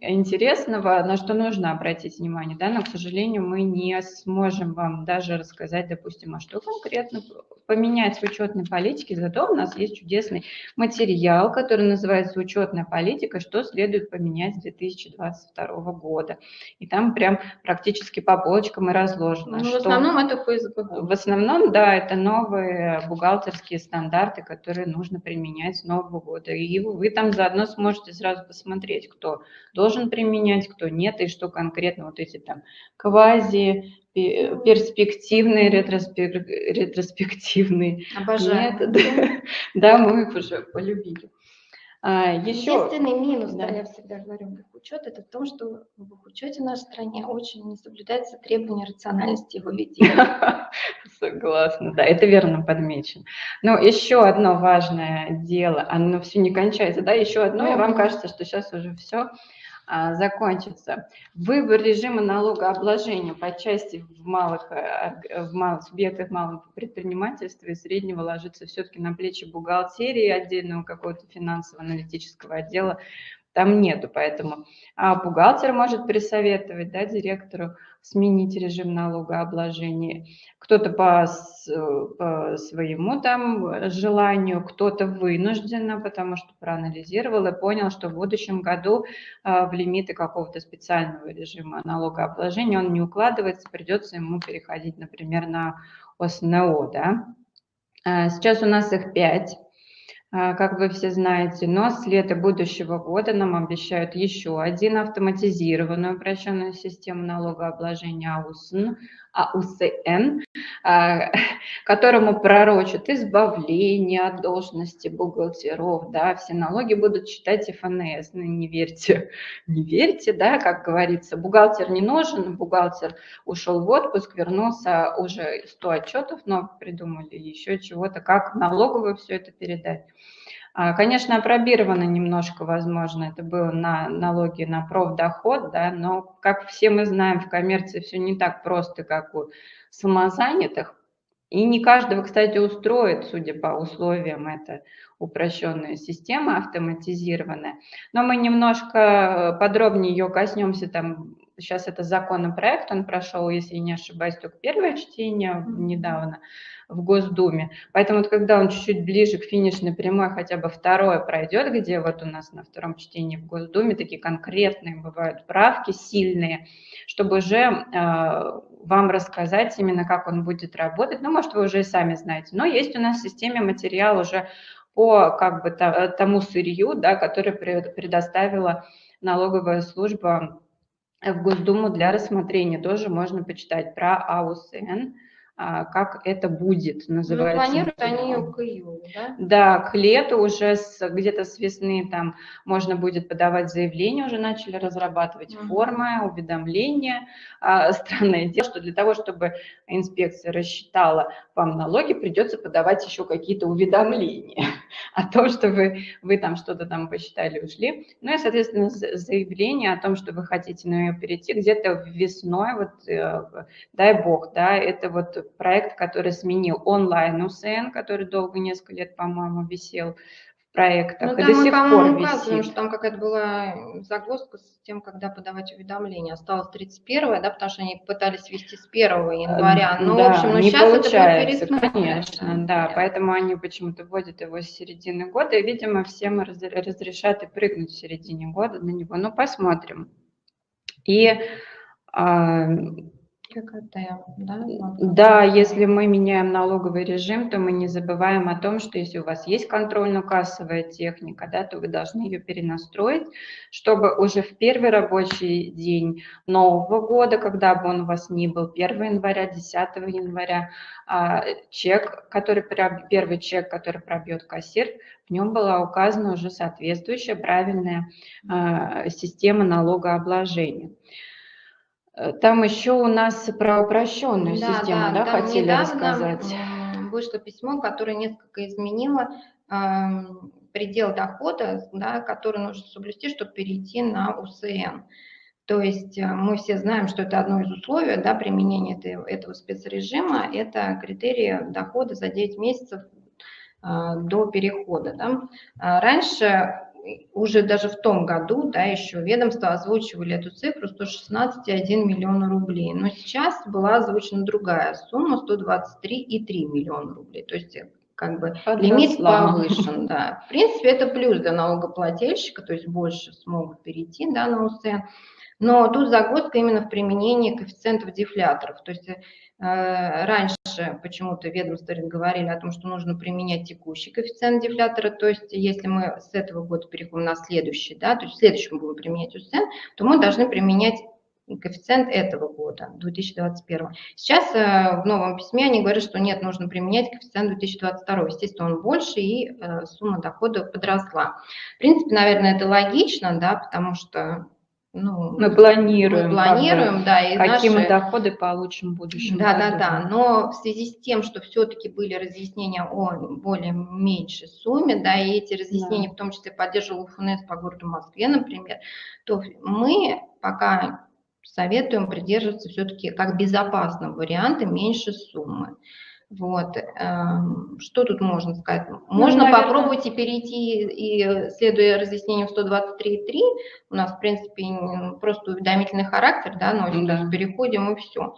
[SPEAKER 1] интересного, на что нужно обратить внимание. Да? Но, к сожалению, мы не сможем вам даже рассказать, допустим, а что конкретно поменять в учетной политике, зато у нас есть чудесный материал, который называется «Учетная политика. Что следует поменять с 2022 года». И там прям практически по полочкам и разложено.
[SPEAKER 2] Ну, что... В основном это ФСБ.
[SPEAKER 1] В основном, да, это новые бухгалтерские стандарты, которые нужно применять с новым Нового года. И вы там заодно сможете сразу посмотреть, кто должен применять, кто нет, и что конкретно вот эти там квази, перспективные, ретроспективные
[SPEAKER 2] Обожаю.
[SPEAKER 1] методы. Да, мы их уже полюбили.
[SPEAKER 2] А, еще... Единственный минус, да. да, я всегда говорю, в учет, это в том, что в учете в нашей стране очень не соблюдается требование рациональности его ведения.
[SPEAKER 1] Согласна, да, это верно подмечено. Но еще одно важное дело, оно все не кончается, да, еще одно, и вам кажется, что сейчас уже все а, закончится. Выбор режима налогообложения по части в малых, э, в малых субъектах малого предпринимательства и среднего ложится все-таки на плечи бухгалтерии отдельного какого-то финансово-аналитического отдела там нету, поэтому а бухгалтер может присоветовать да, директору сменить режим налогообложения. Кто-то по, по своему там желанию, кто-то вынужденно, потому что проанализировал и понял, что в будущем году а, в лимиты какого-то специального режима налогообложения он не укладывается, придется ему переходить, например, на ОСНО. Да? А, сейчас у нас их пять как вы все знаете, но с лета будущего года нам обещают еще один автоматизированную упрощенную систему налогообложения АУСН, АУСН, а, которому пророчат избавление от должности бухгалтеров, да, все налоги будут считать ФНС, ну не верьте, не верьте, да, как говорится, бухгалтер не нужен, бухгалтер ушел в отпуск, вернулся, уже 100 отчетов, но придумали еще чего-то, как налоговую все это передать. А, конечно, опробировано немножко, возможно, это было на налоги на профдоход, да, но, как все мы знаем, в коммерции все не так просто, как у самозанятых. И не каждого, кстати, устроит, судя по условиям, это упрощенная система, автоматизированная. Но мы немножко подробнее ее коснемся, там сейчас это законопроект, он прошел, если не ошибаюсь, только первое чтение недавно в Госдуме. Поэтому вот когда он чуть-чуть ближе к финишной прямой, хотя бы второе пройдет, где вот у нас на втором чтении в Госдуме такие конкретные бывают правки, сильные, чтобы уже э, вам рассказать именно, как он будет работать. Ну, может, вы уже и сами знаете. Но есть у нас в системе материал уже по как бы тому сырью, да, которое предоставила налоговая служба в Госдуму для рассмотрения. Тоже можно почитать про АУСН, как это будет,
[SPEAKER 2] называется. Ну, планируют они к июлю, да?
[SPEAKER 1] Да, к лету уже где-то с весны там можно будет подавать заявление, уже начали разрабатывать угу. формы, уведомления. А, странное дело, что для того, чтобы инспекция рассчитала вам налоги, придется подавать еще какие-то уведомления о том, что вы, вы там что-то там посчитали, ушли. Ну и, соответственно, заявление о том, что вы хотите на нее перейти где-то весной, вот э, дай бог, да, это вот проект, который сменил онлайн УСН, который долго, несколько лет, по-моему, висел в проектах.
[SPEAKER 2] Ну, и до мы, сих пор указываем, что там какая-то была загвоздка с тем, когда подавать уведомления. Осталось 31 да, потому что они пытались вести с 1 января.
[SPEAKER 1] Ну, да, в общем, ну, не сейчас получается, это будет конечно, да, да, поэтому они почему-то вводят его с середины года, и, видимо, всем разрешат и прыгнуть в середине года на него. Ну, посмотрим. И
[SPEAKER 2] ККТ, да?
[SPEAKER 1] Да, если мы меняем налоговый режим, то мы не забываем о том, что если у вас есть контрольно-кассовая техника, да, то вы должны ее перенастроить, чтобы уже в первый рабочий день Нового года, когда бы он у вас ни был, 1 января, 10 января, а, чек, который, первый чек, который пробьет кассир, в нем была указана уже соответствующая правильная а, система налогообложения. Э, там еще у нас про упрощенную да, систему, да, да хотели рассказать?
[SPEAKER 2] Вышло письмо, которое несколько изменило э, предел дохода, да, который нужно соблюсти, чтобы перейти на УСН. То есть э, мы все знаем, что это одно из условий да, применения этого, спецрежима, это критерии дохода за 9 месяцев э, до перехода. Да. Раньше уже даже в том году, да, еще ведомство озвучивали эту цифру 116,1 миллиона рублей, но сейчас была озвучена другая сумма 123,3 миллиона рублей, то есть как бы Подросла. лимит повышен, да. В принципе, это плюс для налогоплательщика, то есть больше смогут перейти, да, на УСН. Но тут загвоздка именно в применении коэффициентов дефляторов. То есть э, раньше почему-то ведомства говорили о том, что нужно применять текущий коэффициент дефлятора, то есть если мы с этого года переходим на следующий, да, то есть в следующем будем применять УСН, то мы должны применять коэффициент этого года, 2021. Сейчас э, в новом письме они говорят, что нет, нужно применять коэффициент 2022. Естественно, он больше, и э, сумма дохода подросла. В принципе, наверное, это логично, да, потому что
[SPEAKER 1] ну, мы планируем,
[SPEAKER 2] мы планируем, да,
[SPEAKER 1] и какие наши... мы доходы получим в будущем.
[SPEAKER 2] Да, году. да, да. Но в связи с тем, что все-таки были разъяснения о более меньшей сумме, да, и эти разъяснения, да. в том числе поддерживал ФНС по городу Москве, например, то мы пока советуем придерживаться все-таки как безопасного варианта меньше суммы. Вот. Эм, что тут можно сказать? Ну, можно ну, попробовать и перейти, и следуя разъяснению 123.3, у нас, в принципе, просто уведомительный характер, да, носит, да. то есть переходим и все.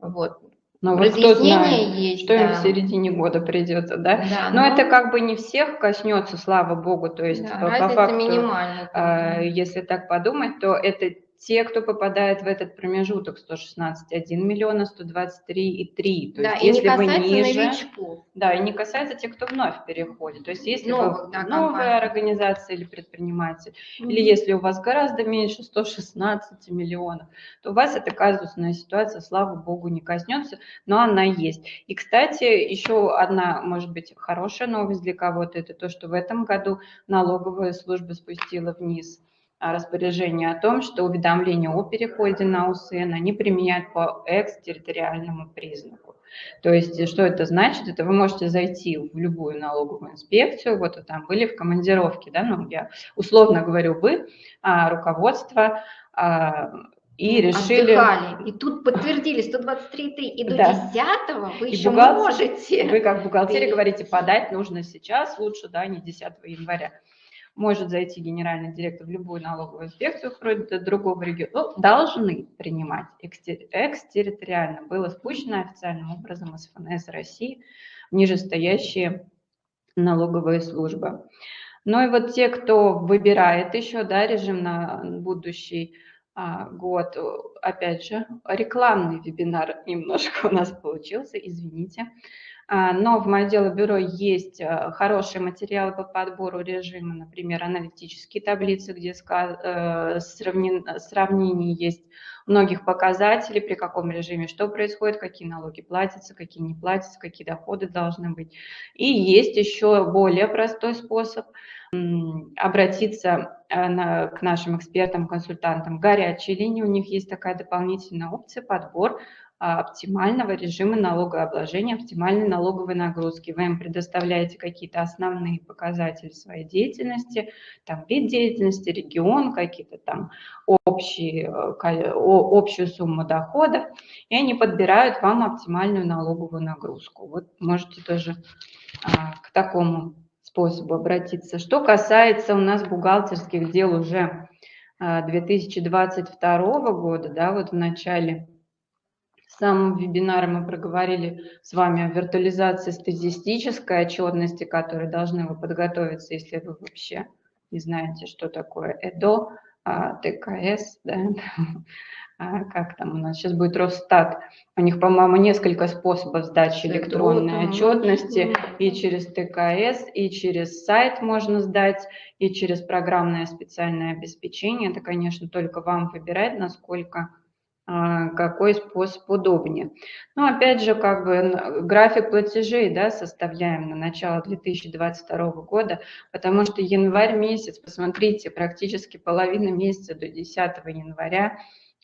[SPEAKER 2] Вот.
[SPEAKER 1] Но вот кто знает, есть, что да. им в середине года придется, да? да но, но это как бы не всех коснется, слава богу, то есть
[SPEAKER 2] да, по, по факту,
[SPEAKER 1] минимальная. Э, если так подумать, то это те, кто попадает в этот промежуток 116,1 миллиона, 123,3.
[SPEAKER 2] То да, есть, и если не касается вы ниже,
[SPEAKER 1] новичков. Да, и не касается тех, кто вновь переходит. То есть если Новых, вы да, новая компания. организация или предприниматель, mm-hmm. или если у вас гораздо меньше 116 миллионов, то у вас эта казусная ситуация, слава богу, не коснется, но она есть. И, кстати, еще одна, может быть, хорошая новость для кого-то, это то, что в этом году налоговая служба спустила вниз а, распоряжение о том, что уведомления о переходе на УСН они применяют по экстерриториальному признаку. То есть, что это значит? Это вы можете зайти в любую налоговую инспекцию, вот вы там были в командировке, да, ну, я условно говорю, вы, а, руководство, а, и решили... Отдыхали.
[SPEAKER 2] И тут подтвердили 123,3, и до да. 10 вы и еще бухгалтер, можете.
[SPEAKER 1] Вы как бухгалтерия говорите, подать нужно сейчас, лучше, да, не 10 января может зайти генеральный директор в любую налоговую инспекцию, вроде другого региона, ну, должны принимать экстерриториально. Было спущено официальным образом из ФНС России нижестоящие налоговые службы. Ну и вот те, кто выбирает еще да, режим на будущий а, год, опять же, рекламный вебинар немножко у нас получился, извините. Но в моем дело бюро есть э, хорошие материалы по подбору режима, например, аналитические таблицы, где э, сравнение есть многих показателей, при каком режиме что происходит, какие налоги платятся, какие не платятся, какие доходы должны быть. И есть еще более простой способ обратиться э, к нашим экспертам, консультантам. Горячие линии, у них есть такая дополнительная опция, подбор а, оптимального режима налогообложения, оптимальной налоговой нагрузки. Вы им предоставляете какие-то основные показатели своей деятельности, там вид деятельности, регион, какие-то там общие, э, общую сумму доходов, и они подбирают вам оптимальную налоговую нагрузку. Вот можете тоже а, к такому способу обратиться. Что касается у нас бухгалтерских дел уже 2022 а, года, да, вот в начале самом вебинаре мы проговорили с вами о виртуализации статистической отчетности, которой должны вы подготовиться, если вы вообще не знаете, что такое ЭДО, а, ТКС, да, а, как там у нас сейчас будет Росстат. У них, по-моему, несколько способов сдачи электронной отчетности и через ТКС, и через сайт можно сдать, и через программное специальное обеспечение. Это, конечно, только вам выбирать, насколько какой способ удобнее. Ну, опять же, как бы график платежей да, составляем на начало 2022 года, потому что январь месяц, посмотрите, практически половина месяца до 10 января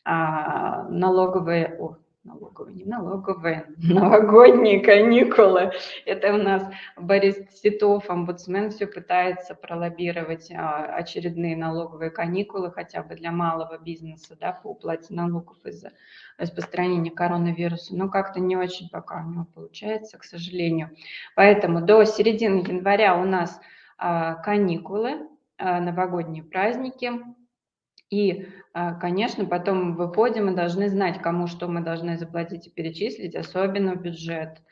[SPEAKER 1] а, налоговые, о, налоговые, не налоговые, новогодние каникулы. Это у нас Борис Титов, омбудсмен, все пытается пролоббировать а, очередные налоговые каникулы хотя бы для малого бизнеса да, по уплате налогов из-за распространения коронавируса. Но как-то не очень пока у него получается, к сожалению. Поэтому до середины января у нас а, каникулы, а, новогодние праздники, и, а, конечно, потом выходим и должны знать, кому что мы должны заплатить и перечислить, особенно в бюджет.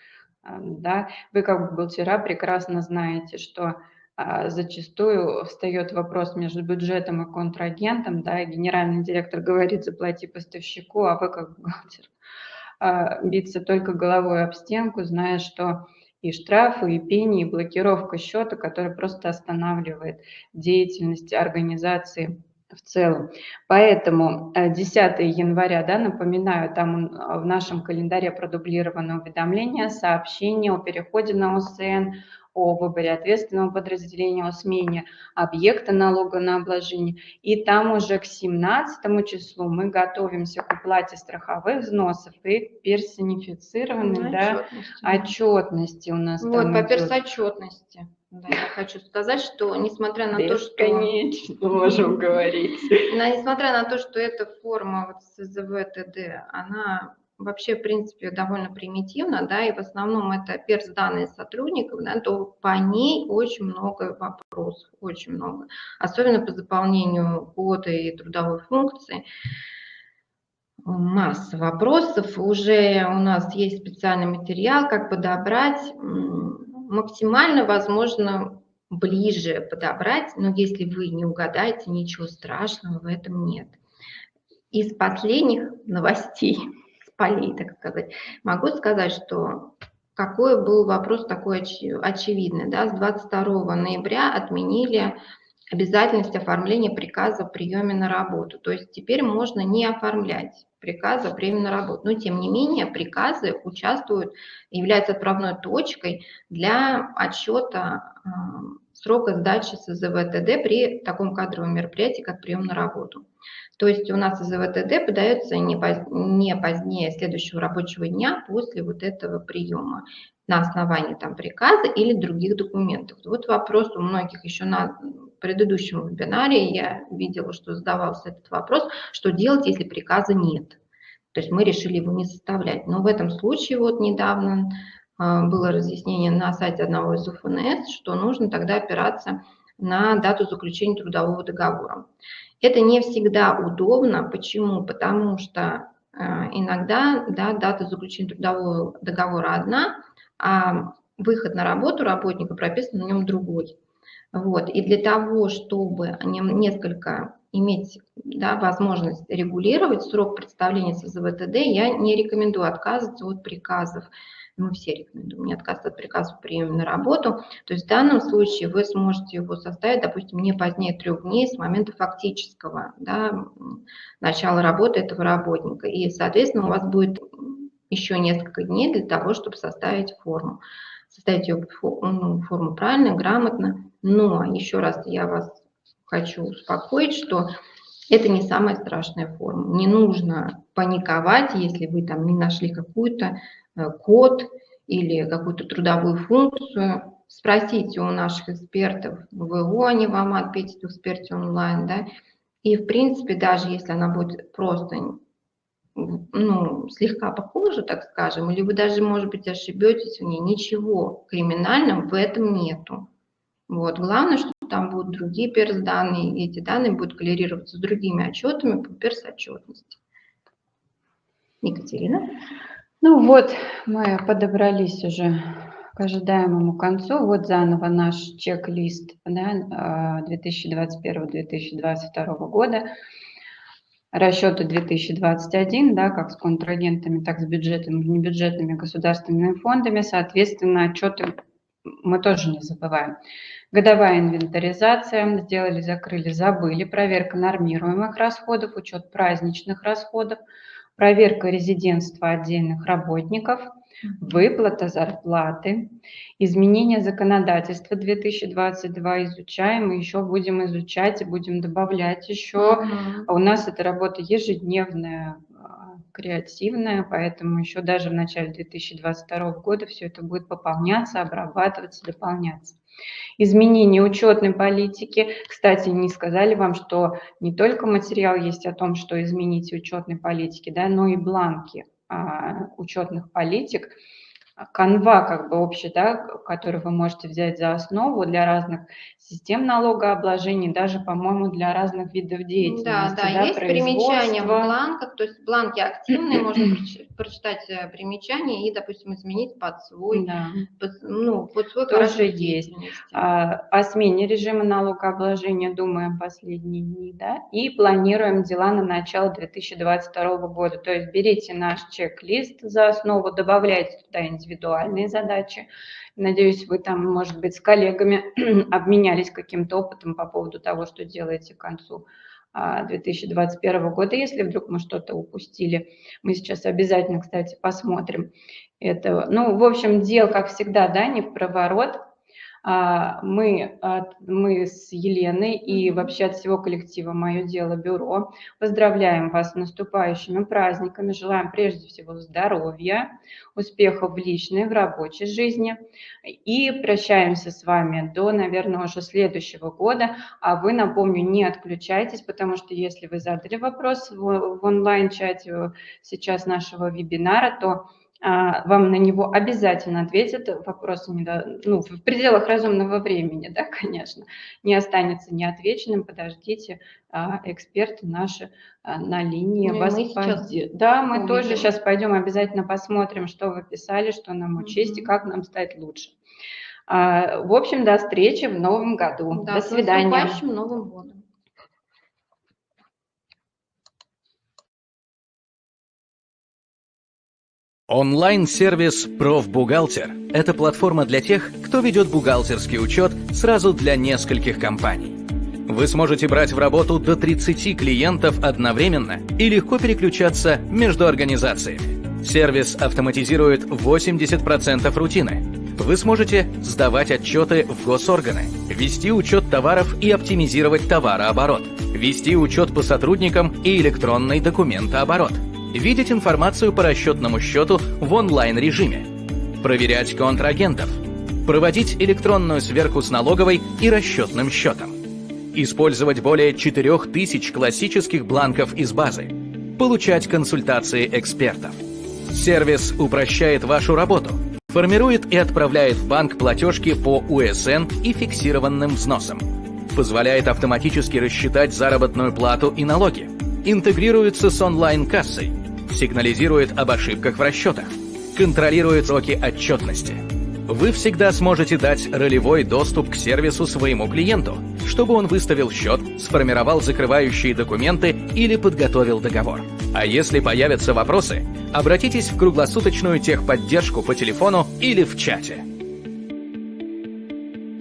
[SPEAKER 1] А, да? Вы как бухгалтера прекрасно знаете, что а, зачастую встает вопрос между бюджетом и контрагентом, да, и генеральный директор говорит, заплати поставщику, а вы как бухгалтер биться только головой об стенку, зная, что и штрафы, и пени, и блокировка счета, которая просто останавливает деятельность организации в целом. Поэтому 10 э, января, да, напоминаю, там в нашем календаре продублировано уведомление, сообщение о переходе на ОСН, о выборе ответственного подразделения, о смене объекта налога на обложение. И там уже к 17 числу мы готовимся к уплате страховых взносов и к персонифицированной ну, да, отчетности у нас.
[SPEAKER 2] Вот, по персотчетности. Да, я хочу сказать, что несмотря на то, что...
[SPEAKER 1] Конечно, можем говорить.
[SPEAKER 2] Несмотря на то, что эта форма вот СЗВ ТД, она вообще, в принципе, довольно примитивна, да, и в основном это перс-данные сотрудников, да, то по ней очень много вопросов, очень много. Особенно по заполнению кода и трудовой функции масса вопросов. Уже у нас есть специальный материал, как подобрать максимально, возможно, ближе подобрать, но если вы не угадаете, ничего страшного в этом нет. из последних новостей, с полей, так сказать, могу сказать, что какой был вопрос такой очевидный. Да? С 22 ноября отменили обязательность оформления приказа о приеме на работу. То есть теперь можно не оформлять приказа о приеме на работу. Но тем не менее приказы участвуют, являются отправной точкой для отчета э, срока сдачи СЗВТД при таком кадровом мероприятии, как прием на работу. То есть у нас ЗВТД подается не позднее следующего рабочего дня после вот этого приема на основании там приказа или других документов. Вот вопрос у многих еще на предыдущем вебинаре я видела, что задавался этот вопрос, что делать, если приказа нет. То есть мы решили его не составлять. Но в этом случае вот недавно а, было разъяснение на сайте одного из УФНС, что нужно тогда опираться на дату заключения трудового договора. Это не всегда удобно. Почему? Потому что э, иногда да, дата заключения трудового договора одна, а выход на работу работника прописан на нем другой. Вот. И для того, чтобы несколько иметь да, возможность регулировать срок представления СЗВТД, я не рекомендую отказываться от приказов мы все рекомендуем не отказываться от приказа по приеме на работу. То есть в данном случае вы сможете его составить, допустим, не позднее трех дней с момента фактического да, начала работы этого работника. И, соответственно, у вас будет еще несколько дней для того, чтобы составить форму. Составить ее ну, форму правильно, грамотно. Но еще раз я вас хочу успокоить, что это не самая страшная форма. Не нужно паниковать, если вы там не нашли какую-то Э, код или какую-то трудовую функцию, спросите у наших экспертов в ВО, они вам ответят в эксперте онлайн, да, и в принципе, даже если она будет просто ну, слегка похожа, так скажем, или вы даже, может быть, ошибетесь в ней, ничего криминального в этом нету. Вот. Главное, что там будут другие перс-данные, и эти данные будут коллерироваться с другими отчетами по перс-отчетности. Екатерина?
[SPEAKER 1] Ну вот, мы подобрались уже к ожидаемому концу. Вот заново наш чек-лист да, 2021-2022 а, года. Расчеты 2021, да, как с контрагентами, так с бюджетными, небюджетными государственными фондами. Соответственно, отчеты мы тоже не забываем. Годовая инвентаризация, сделали, закрыли, забыли, проверка нормируемых расходов, учет праздничных расходов – проверка резидентства отдельных работников, выплата зарплаты, изменение законодательства 2022 изучаем, и еще будем изучать и будем добавлять еще. Uh-huh. У нас эта работа ежедневная, креативная, поэтому еще даже в начале 2022 года все это будет пополняться, обрабатываться, дополняться. Изменение учетной политики. Кстати, не сказали вам, что не только материал есть о том, что изменить учетной политики, да, но и бланки а, учетных политик – канва как бы общий, да, который вы можете взять за основу для разных систем налогообложения, даже, по-моему, для разных видов деятельности.
[SPEAKER 2] Да, да, да есть примечания в бланках, то есть бланки активные, можно прочитать э, примечания и, допустим, изменить под свой, да. под, ну, под свой
[SPEAKER 1] Тоже есть. А, о смене режима налогообложения думаем последние дни, да, и планируем дела на начало 2022 года. То есть берите наш чек-лист за основу, добавляйте туда индивидуальные задачи. Надеюсь, вы там, может быть, с коллегами обменялись каким-то опытом по поводу того, что делаете к концу 2021 а, года. Если вдруг мы что-то упустили, мы сейчас обязательно, кстати, посмотрим это. Ну, в общем, дел, как всегда, да, не в проворот. А, мы, мы с Еленой и вообще от всего коллектива «Мое дело бюро» поздравляем вас с наступающими праздниками, желаем прежде всего здоровья, успехов в личной, в рабочей жизни. И прощаемся с вами до, наверное, уже следующего года. А вы, напомню, не отключайтесь, потому что если вы задали вопрос в, в онлайн-чате сейчас нашего вебинара, то вам на него обязательно ответят, вопросы не до, ну, в пределах разумного времени, да, конечно, не останется неотвеченным, подождите, а, эксперты наши а, на линии ну, вас поддержат. Да, мы увидим. тоже сейчас пойдем обязательно посмотрим, что вы писали, что нам учесть и как нам стать лучше. В общем, до встречи в новом году.
[SPEAKER 2] Да,
[SPEAKER 1] до свидания.
[SPEAKER 2] С Новым годом.
[SPEAKER 3] Онлайн-сервис «Профбухгалтер» — это платформа для тех, кто ведет бухгалтерский учет сразу для нескольких компаний. Вы сможете брать в работу до 30 клиентов одновременно и легко переключаться между организациями. Сервис автоматизирует 80% рутины. Вы сможете сдавать отчеты в госорганы, вести учет товаров и оптимизировать товарооборот, вести учет по сотрудникам и электронный документооборот – видеть информацию по расчетному счету в онлайн-режиме, проверять контрагентов, проводить электронную сверку с налоговой и расчетным счетом, использовать более 4000 классических бланков из базы, получать консультации экспертов. Сервис упрощает вашу работу, формирует и отправляет в банк платежки по УСН и фиксированным взносам, позволяет автоматически рассчитать заработную плату и налоги, интегрируется с онлайн-кассой, сигнализирует об ошибках в расчетах, контролирует сроки отчетности. Вы всегда сможете дать ролевой доступ к сервису своему клиенту, чтобы он выставил счет, сформировал закрывающие документы или подготовил договор. А если появятся вопросы, обратитесь в круглосуточную техподдержку по телефону или в чате.